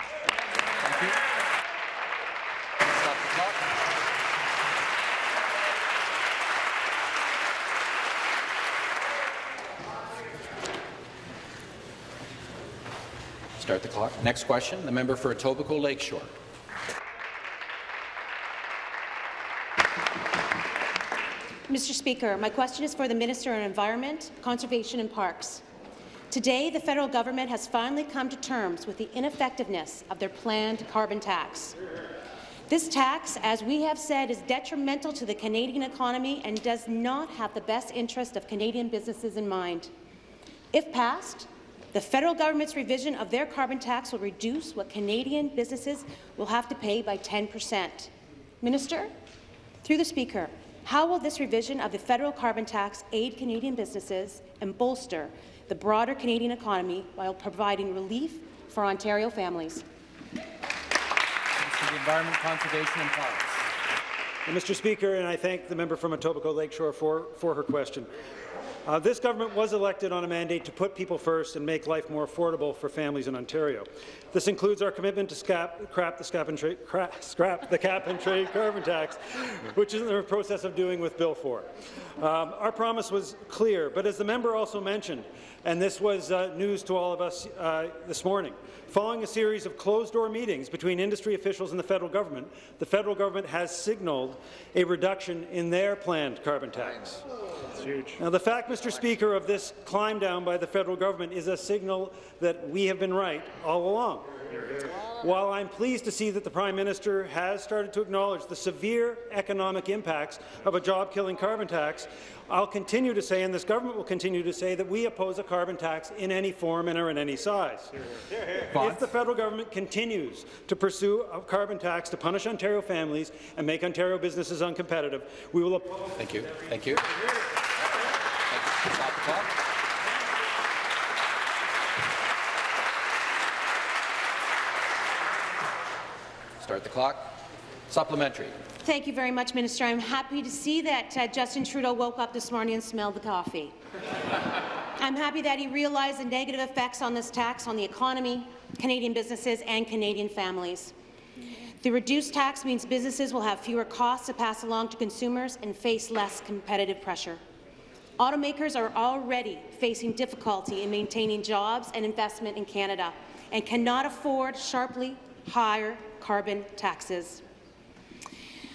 Start the clock. Next question, the member for Etobicoke Lakeshore. Mr. Speaker, my question is for the Minister of Environment, Conservation and Parks. Today, the federal government has finally come to terms with the ineffectiveness of their planned carbon tax. This tax, as we have said, is detrimental to the Canadian economy and does not have the best interest of Canadian businesses in mind. If passed, the federal government's revision of their carbon tax will reduce what Canadian businesses will have to pay by 10 percent. Minister, through the Speaker, how will this revision of the federal carbon tax aid Canadian businesses and bolster the broader Canadian economy while providing relief for Ontario families? Minister the Environment, Conservation and Parks. Mr. Speaker, and I thank the member from Etobicoke Lakeshore for, for her question. Uh, this government was elected on a mandate to put people first and make life more affordable for families in Ontario. This includes our commitment to scrap, crap the, scrap and crap, scrap the cap and trade carbon tax, which is in the process of doing with Bill 4. Um, our promise was clear, but as the member also mentioned, and this was uh, news to all of us uh, this morning, following a series of closed-door meetings between industry officials and the federal government, the federal government has signalled a reduction in their planned carbon tax. Now, the fact, Mr. Speaker, of this climb down by the federal government is a signal that we have been right all along. While I'm pleased to see that the Prime Minister has started to acknowledge the severe economic impacts of a job-killing carbon tax, I'll continue to say, and this government will continue to say, that we oppose a carbon tax in any form and or in any size. If the federal government continues to pursue a carbon tax to punish Ontario families and make Ontario businesses uncompetitive, we will oppose Thank you. Thank you. Thank you. Stop the clock. Start the clock. Supplementary. Thank you very much, Minister. I'm happy to see that uh, Justin Trudeau woke up this morning and smelled the coffee. I'm happy that he realized the negative effects on this tax on the economy, Canadian businesses and Canadian families. The reduced tax means businesses will have fewer costs to pass along to consumers and face less competitive pressure. Automakers are already facing difficulty in maintaining jobs and investment in Canada and cannot afford sharply higher carbon taxes.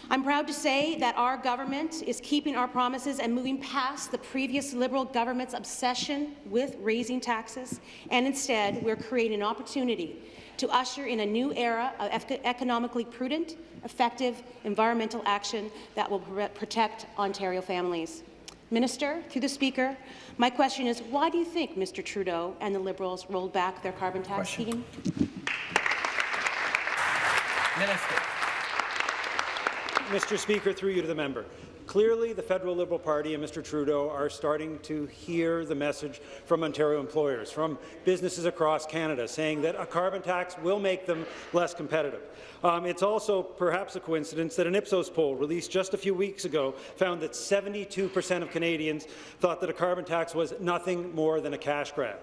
I'm proud to say that our government is keeping our promises and moving past the previous Liberal government's obsession with raising taxes, and instead we're creating an opportunity to usher in a new era of economically prudent, effective environmental action that will protect Ontario families. Minister, through the Speaker, my question is, why do you think Mr. Trudeau and the Liberals rolled back their carbon tax scheme? Minister. Mr. Speaker, through you to the member. Clearly, the Federal Liberal Party and Mr. Trudeau are starting to hear the message from Ontario employers, from businesses across Canada, saying that a carbon tax will make them less competitive. Um, it's also perhaps a coincidence that an Ipsos poll released just a few weeks ago found that 72 percent of Canadians thought that a carbon tax was nothing more than a cash grab.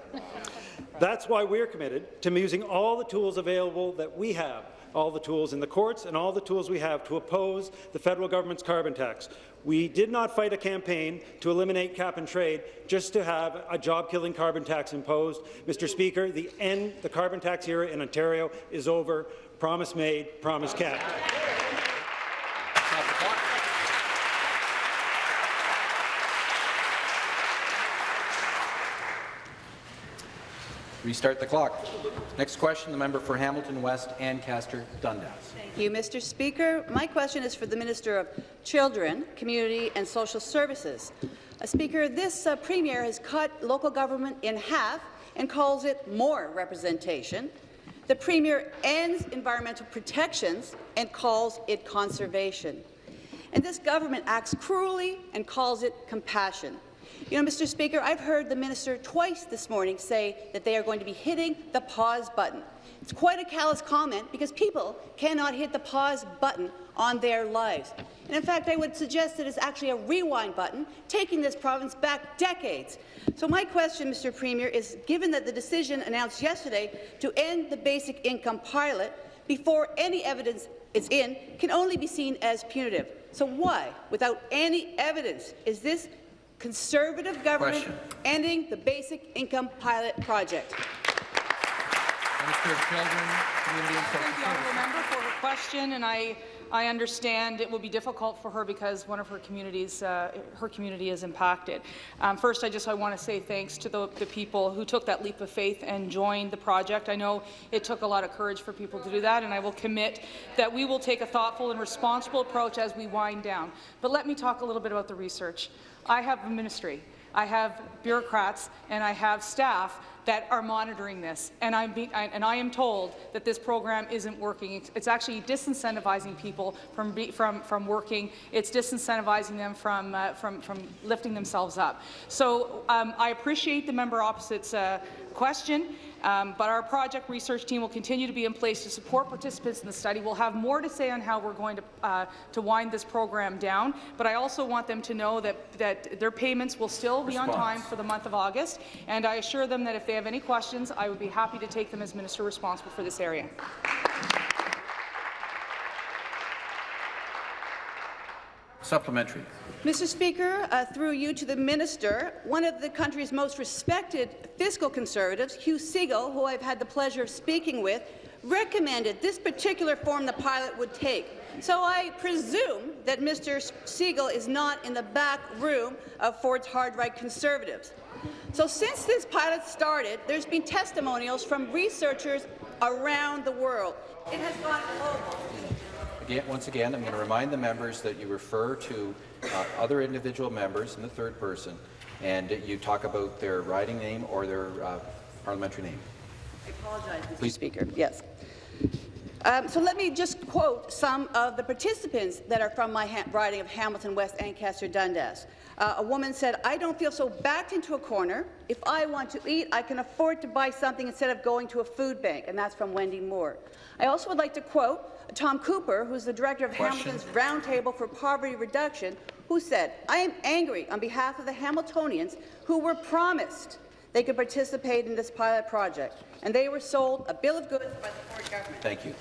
That's why we're committed to using all the tools available that we have all the tools in the courts and all the tools we have to oppose the federal government's carbon tax. We did not fight a campaign to eliminate cap and trade just to have a job-killing carbon tax imposed. Mr. Speaker, the end the carbon tax era in Ontario is over. Promise made, promise kept. Restart the clock. Next question, the member for Hamilton West, Ancaster Dundas. Thank you, Mr. Speaker. My question is for the Minister of Children, Community and Social Services. Uh, Speaker, this uh, Premier has cut local government in half and calls it more representation. The Premier ends environmental protections and calls it conservation. And this government acts cruelly and calls it compassion. You know, Mr. Speaker, I've heard the minister twice this morning say that they are going to be hitting the pause button. It's quite a callous comment because people cannot hit the pause button on their lives. And in fact, I would suggest that it's actually a rewind button, taking this province back decades. So my question, Mr. Premier, is given that the decision announced yesterday to end the basic income pilot before any evidence is in can only be seen as punitive. So why, without any evidence, is this Conservative government Question. ending the basic income pilot project. Minister of Children, Community and Social Services. question, and I, I understand it will be difficult for her because one of her communities, uh, her community is impacted. Um, first, I just I want to say thanks to the, the people who took that leap of faith and joined the project. I know it took a lot of courage for people to do that, and I will commit that we will take a thoughtful and responsible approach as we wind down. But let me talk a little bit about the research. I have a ministry. I have bureaucrats and I have staff that are monitoring this, and, I'm be, I, and I am told that this program isn't working. It's, actually disincentivizing people from, be, from, from working. It's disincentivizing them from, uh, from, from lifting themselves up. So um, I appreciate the member opposite's uh, question. Um, but our project research team will continue to be in place to support participants in the study. We'll have more to say on how we're going to, uh, to wind this program down, but I also want them to know that, that their payments will still be Response. on time for the month of August, and I assure them that if they have any questions, I would be happy to take them as minister responsible for this area. Supplementary. Mr. Speaker, uh, through you to the minister, one of the country's most respected fiscal conservatives, Hugh Segal, who I've had the pleasure of speaking with, recommended this particular form the pilot would take. So I presume that Mr. Segal is not in the back room of Ford's hard-right conservatives. So since this pilot started, there's been testimonials from researchers around the world. It has gone global. Again, once again, I'm going to remind the members that you refer to uh, other individual members in the third person, and you talk about their riding name or their uh, parliamentary name. I apologize, Mr. Please. Speaker. Yes. Um, so let me just quote some of the participants that are from my riding of Hamilton West Ancaster Dundas. Uh, a woman said, I don't feel so backed into a corner. If I want to eat, I can afford to buy something instead of going to a food bank, and that's from Wendy Moore. I also would like to quote Tom Cooper, who's the director of Question. Hamilton's Roundtable for Poverty Reduction, who said, I am angry on behalf of the Hamiltonians who were promised they could participate in this pilot project, and they were sold a bill of goods by the Ford government. Thank you.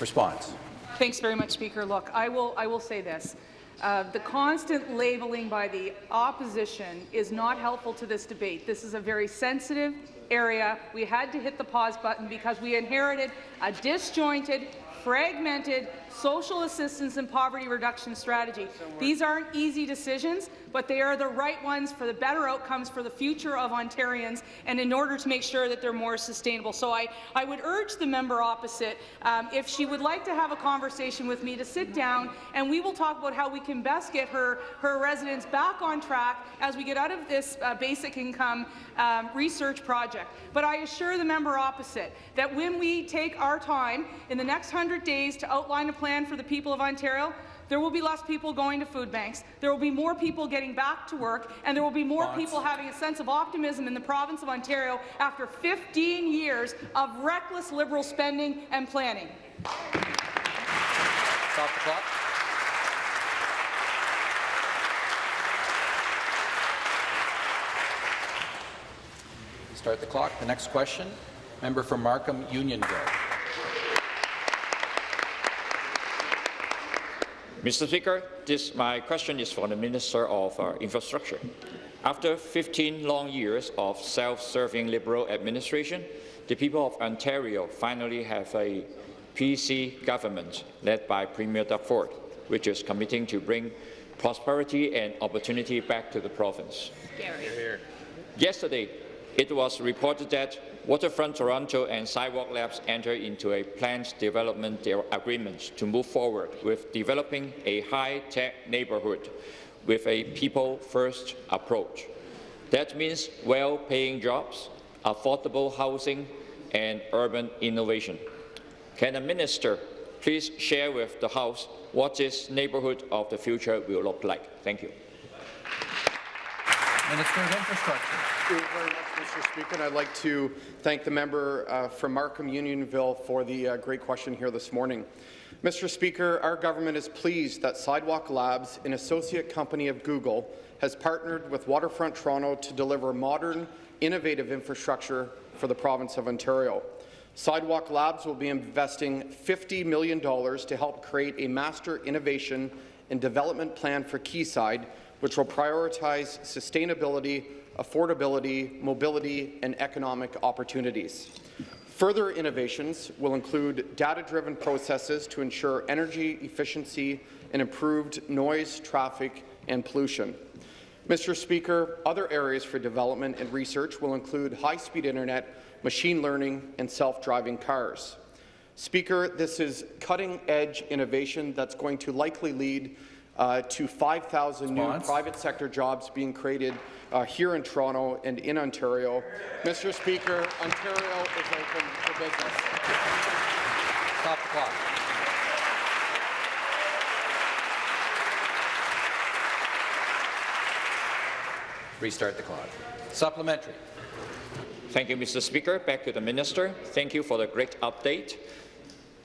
Response. Thanks very much, Speaker. Look, I will, I will say this. Uh, the constant labeling by the opposition is not helpful to this debate. This is a very sensitive area. We had to hit the pause button because we inherited a disjointed, fragmented social assistance and poverty reduction strategy. These aren't easy decisions, but they are the right ones for the better outcomes for the future of Ontarians and in order to make sure that they're more sustainable. So I, I would urge the member opposite, um, if she would like to have a conversation with me, to sit down and we will talk about how we can best get her, her residents back on track as we get out of this uh, basic income um, research project. But I assure the member opposite that when we take our time in the next 100 days to outline a plan for the people of Ontario, there will be less people going to food banks, there will be more people getting back to work, and there will be more people having a sense of optimism in the province of Ontario after 15 years of reckless Liberal spending and planning. Stop the clock. Start the clock. The next question, member from Markham Unionville. Mr. Speaker, this, my question is for the Minister of uh, Infrastructure. After 15 long years of self-serving Liberal administration, the people of Ontario finally have a PC government led by Premier Doug Ford, which is committing to bring prosperity and opportunity back to the province. Yesterday, it was reported that Waterfront Toronto and Sidewalk Labs entered into a planned development de- agreement to move forward with developing a high-tech neighbourhood with a people-first approach. That means well-paying jobs, affordable housing, and urban innovation. Can the minister please share with the House what this neighbourhood of the future will look like? Thank you. Minister of Infrastructure. Mr. Speaker. And I'd like to thank the member uh, from Markham Unionville for the uh, great question here this morning. Mr. Speaker, our government is pleased that Sidewalk Labs, an associate company of Google, has partnered with Waterfront Toronto to deliver modern, innovative infrastructure for the province of Ontario. Sidewalk Labs will be investing $50 million to help create a master innovation and development plan for Quayside, which will prioritize sustainability, affordability, mobility, and economic opportunities. Further innovations will include data-driven processes to ensure energy efficiency and improved noise, traffic, and pollution. Mr. Speaker, other areas for development and research will include high-speed internet, machine learning, and self-driving cars. Speaker, this is cutting-edge innovation that's going to likely lead uh, to 5,000 new private sector jobs being created uh, here in Toronto and in Ontario. Mr. Speaker, Ontario is open for business. Stop the clock. Restart the clock. Supplementary. Thank you, Mr. Speaker. Back to the Minister. Thank you for the great update.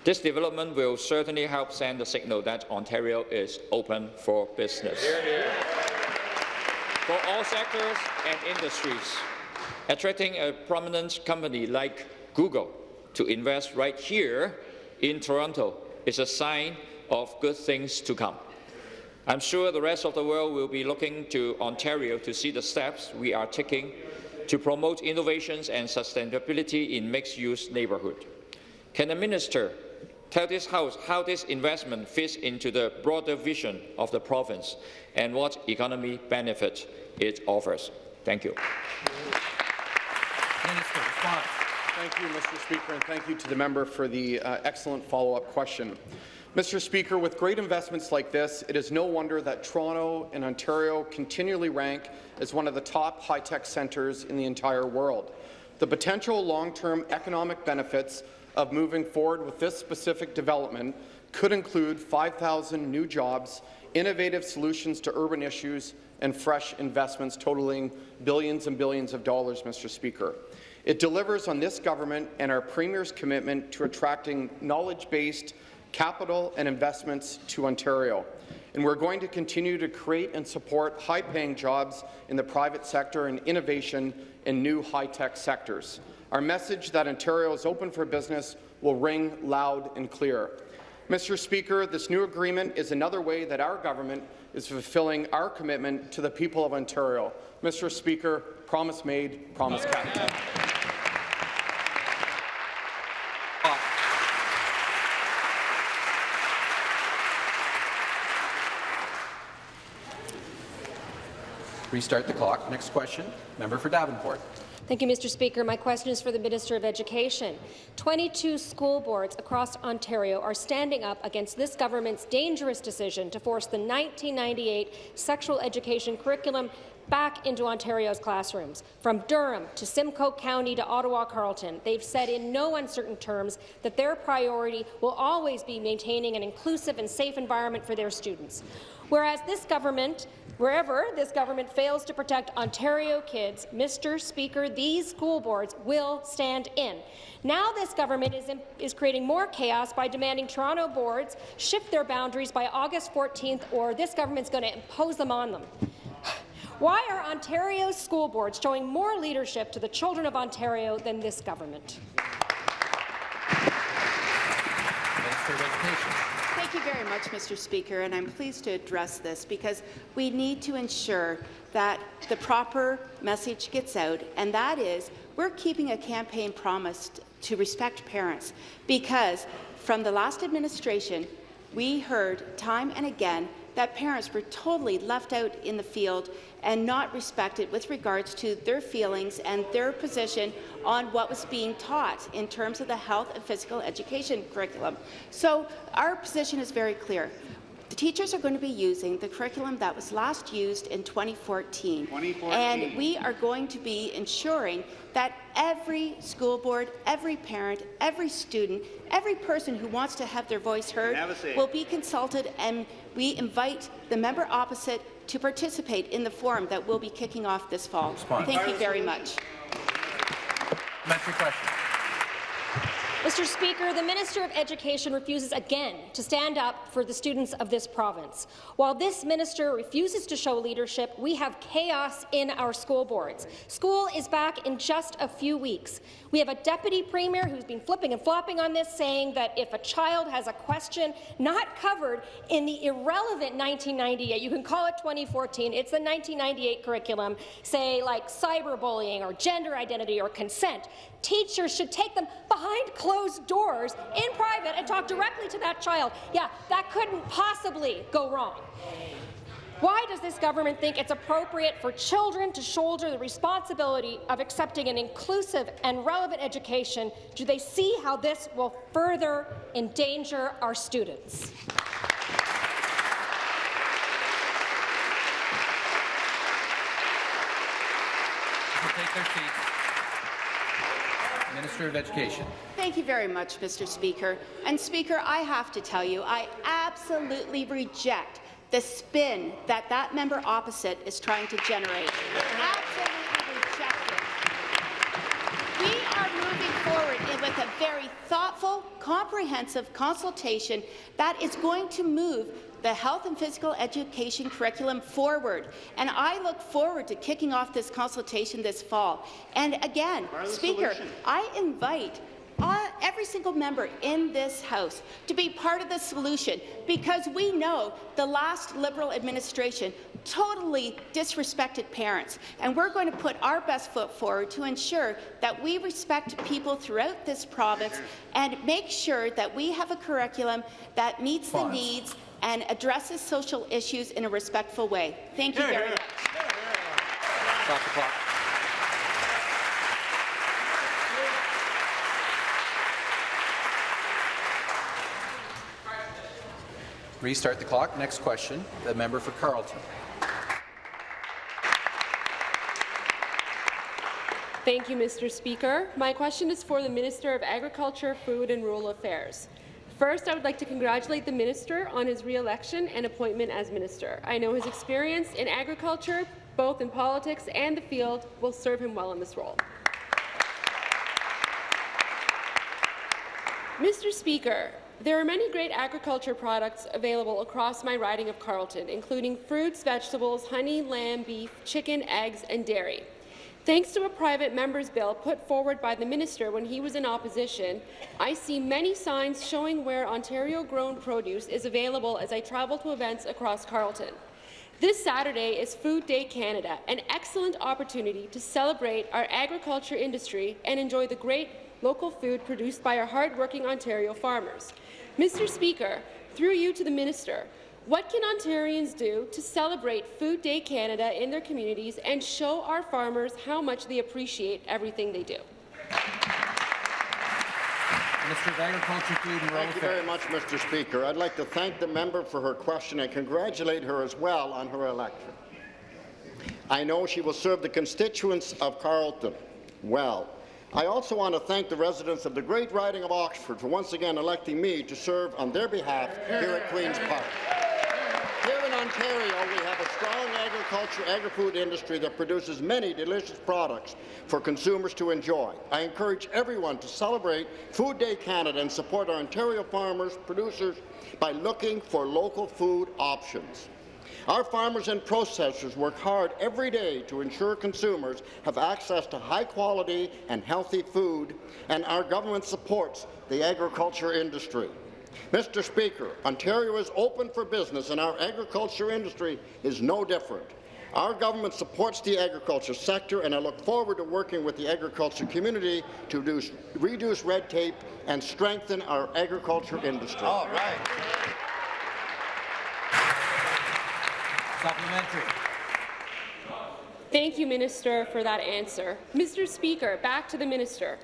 This development will certainly help send the signal that Ontario is open for business. For all sectors and industries, attracting a prominent company like Google to invest right here in Toronto is a sign of good things to come. I'm sure the rest of the world will be looking to Ontario to see the steps we are taking to promote innovations and sustainability in mixed-use neighbourhood. Can the minister tell this House how this investment fits into the broader vision of the province and what economic benefit it offers? Thank you. Minister, response. Thank you, Mr. Speaker, and thank you to the member for the uh, excellent follow-up question. Mr. Speaker, with great investments like this, it is no wonder that Toronto and Ontario continually rank as one of the top high-tech centres in the entire world. The potential long-term economic benefits of moving forward with this specific development could include 5,000 new jobs, innovative solutions to urban issues, and fresh investments totaling billions and billions of dollars, Mr. Speaker. It delivers on this government and our Premier's commitment to attracting knowledge-based capital and investments to Ontario. And we're going to continue to create and support high-paying jobs in the private sector and innovation in new high-tech sectors. Our message that Ontario is open for business will ring loud and clear. Mr. Speaker, this new agreement is another way that our government is fulfilling our commitment to the people of Ontario. Mr. Speaker, promise made, promise kept. Restart the clock. Next question. Member for Davenport. Thank you, Mr. Speaker. My question is for the Minister of Education. 22 school boards across Ontario are standing up against this government's dangerous decision to force the 1998 sexual education curriculum back into Ontario's classrooms. From Durham to Simcoe County to Ottawa-Carleton, they've said in no uncertain terms that their priority will always be maintaining an inclusive and safe environment for their students. Whereas this government Wherever this government fails to protect Ontario kids, Mr. Speaker, these school boards will stand in. Now this government is, in, is creating more chaos by demanding Toronto boards shift their boundaries by August 14th, or this government's going to impose them on them. Why are Ontario's school boards showing more leadership to the children of Ontario than this government? Thank you very much, Mr. Speaker, and I'm pleased to address this because we need to ensure that the proper message gets out, and that is we're keeping a campaign promise to respect parents because from the last administration, we heard time and again that parents were totally left out in the field and not respected with regards to their feelings and their position on what was being taught in terms of the health and physical education curriculum. So our position is very clear. The teachers are going to be using the curriculum that was last used in 2014. 2014. And we are going to be ensuring that every school board, every parent, every student, every person who wants to have their voice heard will be consulted and we invite the member opposite to participate in the forum that will be kicking off this fall. Thank you very much. Supplementary question. Mr. Speaker, the Minister of Education refuses again to stand up for the students of this province. While this minister refuses to show leadership, we have chaos in our school boards. School is back in just a few weeks. We have a deputy premier who's been flipping and flopping on this, saying that if a child has a question not covered in the irrelevant 1998, you can call it 2014, it's the 1998 curriculum, say like cyberbullying or gender identity or consent, teachers should take them behind closed doors in private and talk directly to that child. Yeah, that couldn't possibly go wrong. Why does this government think it's appropriate for children to shoulder the responsibility of accepting an inclusive and relevant education? Do they see how this will further endanger our students? Take their seats. Minister of Education. Thank you very much, Mr. Speaker. And Speaker, I have to tell you, I absolutely reject the spin that that member opposite is trying to generate. Absolutely. We are moving forward with a very thoughtful, comprehensive consultation that is going to move the health and physical education curriculum forward. And I look forward to kicking off this consultation this fall. And again, Speaker, solution? I invite uh, every single member in this House to be part of the solution because we know the last Liberal administration totally disrespected parents, and we're going to put our best foot forward to ensure that we respect people throughout this province and make sure that we have a curriculum that meets the needs and addresses social issues in a respectful way. Thank you very much. Stop the clock. Restart the clock. Next question, the member for Carleton. Thank you, Mr. Speaker. My question is for the Minister of Agriculture, Food and Rural Affairs. First, I would like to congratulate the minister on his re-election and appointment as minister. I know his experience in agriculture, both in politics and the field, will serve him well in this role. Mr. Speaker, there are many great agriculture products available across my riding of Carleton, including fruits, vegetables, honey, lamb, beef, chicken, eggs, and dairy. Thanks to a private member's bill put forward by the minister when he was in opposition, I see many signs showing where Ontario-grown produce is available as I travel to events across Carleton. This Saturday is Food Day Canada, an excellent opportunity to celebrate our agriculture industry and enjoy the great local food produced by our hard-working Ontario farmers. Mr. Speaker, through you to the minister, what can Ontarians do to celebrate Food Day Canada in their communities and show our farmers how much they appreciate everything they do? Minister of Agriculture, Food and Rural Thank you very much, Mr. Speaker. I'd like to thank the member for her question and congratulate her as well on her election. I know she will serve the constituents of Carleton well. I also want to thank the residents of the great riding of Oxford for once again electing me to serve on their behalf here at Queen's Park. Here in Ontario, we have a strong agriculture agri-food industry that produces many delicious products for consumers to enjoy. I encourage everyone to celebrate Food Day Canada and support our Ontario farmers, producers, by looking for local food options. Our farmers and processors work hard every day to ensure consumers have access to high-quality and healthy food, and our government supports the agriculture industry. Mr. Speaker, Ontario is open for business and our agriculture industry is no different. Our government supports the agriculture sector and I look forward to working with the agriculture community to reduce, reduce red tape and strengthen our agriculture industry. All right. Supplementary. Thank you, Minister, for that answer. Mr. Speaker, back to the Minister.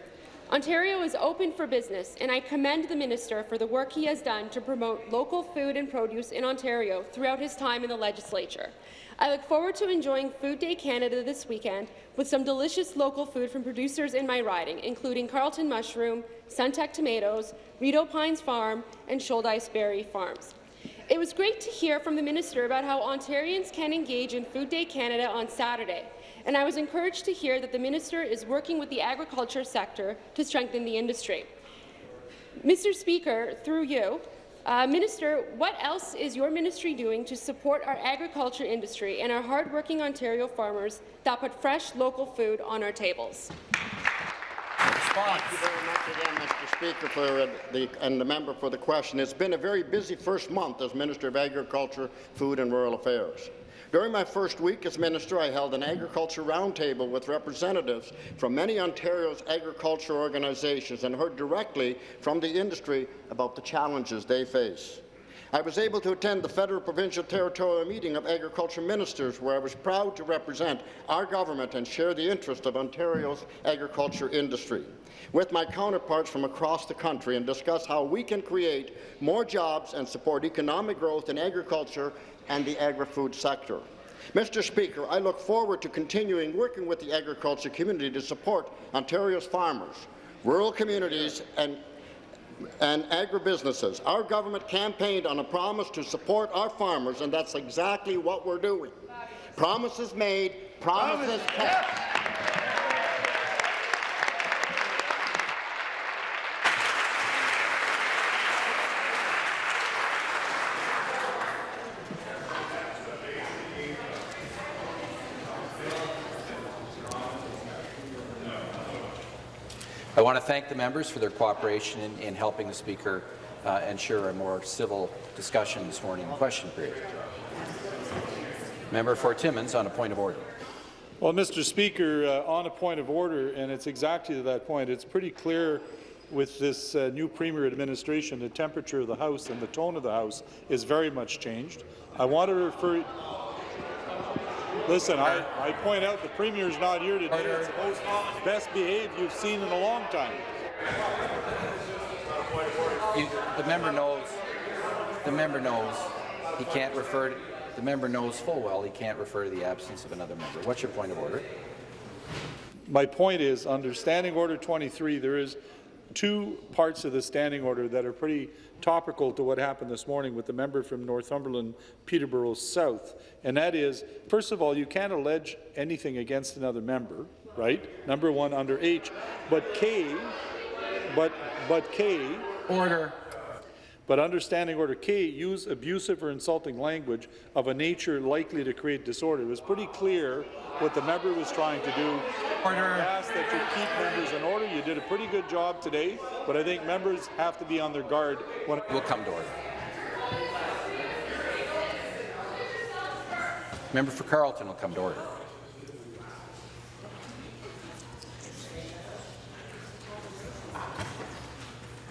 Ontario is open for business, and I commend the minister for the work he has done to promote local food and produce in Ontario throughout his time in the legislature. I look forward to enjoying Food Day Canada this weekend with some delicious local food from producers in my riding, including Carleton Mushroom, Suntech Tomatoes, Rideau Pines Farm, and Shouldice Berry Farms. It was great to hear from the minister about how Ontarians can engage in Food Day Canada on Saturday and I was encouraged to hear that the minister is working with the agriculture sector to strengthen the industry. Mr. Speaker, through you, uh, Minister, what else is your ministry doing to support our agriculture industry and our hardworking Ontario farmers that put fresh local food on our tables? Thank you very much again, Mr. Speaker, for the, and the member for the question. It's been a very busy first month as Minister of Agriculture, Food and Rural Affairs. During my first week as minister, I held an agriculture roundtable with representatives from many Ontario's agriculture organizations and heard directly from the industry about the challenges they face. I was able to attend the Federal Provincial Territorial Meeting of Agriculture Ministers, where I was proud to represent our government and share the interest of Ontario's agriculture industry with my counterparts from across the country and discuss how we can create more jobs and support economic growth in agriculture and the agri-food sector. Mr. Speaker, I look forward to continuing working with the agriculture community to support Ontario's farmers, rural communities and and agribusinesses. Our government campaigned on a promise to support our farmers, and that's exactly what we're doing. Promises made, promises kept. I want to thank the members for their cooperation in, in helping the Speaker uh, ensure a more civil discussion this morning in question period. Member for Timmins on a point of order. Well, Mr. Speaker, uh, on a point of order, and it's exactly to that point, it's pretty clear with this uh, new Premier administration, the temperature of the House and the tone of the House is very much changed. I want to refer Listen, I, I point out the Premier's not here today. It's the most best behaved you've seen in a long time. You, the member knows. The member knows he can't refer. To, the member knows full well he can't refer to the absence of another member. What's your point of order? My point is, under Standing Order 23, there is two parts of the standing order that are pretty topical to what happened this morning with the member from Northumberland, Peterborough South. And that is, first of all, you can't allege anything against another member, right? Number one under H. But K, but, but K. Order. But understanding order K, use abusive or insulting language of a nature likely to create disorder. It was pretty clear what the member was trying to do. Order. I ask that you keep members in order. You did a pretty good job today, but I think members have to be on their guard. When we'll come to order. Member for Carleton will come to order.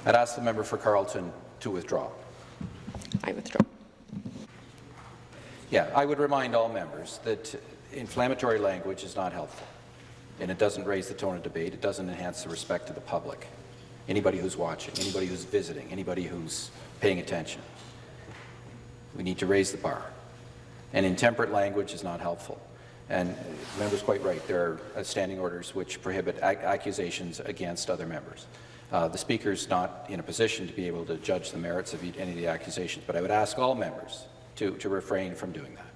I'd ask the member for Carleton to withdraw. I withdraw. Yeah, I would remind all members that inflammatory language is not helpful, and it doesn't raise the tone of debate. It doesn't enhance the respect of the public, anybody who's watching, anybody who's visiting, anybody who's paying attention. We need to raise the bar, and intemperate language is not helpful. And the member's quite right. There are standing orders which prohibit accusations against other members. Uh, the Speaker is not in a position to be able to judge the merits of any of the accusations, but I would ask all members to, to refrain from doing that.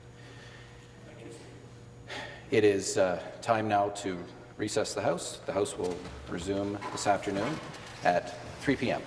It is uh, time now to recess the House. The House will resume this afternoon at 3 p.m.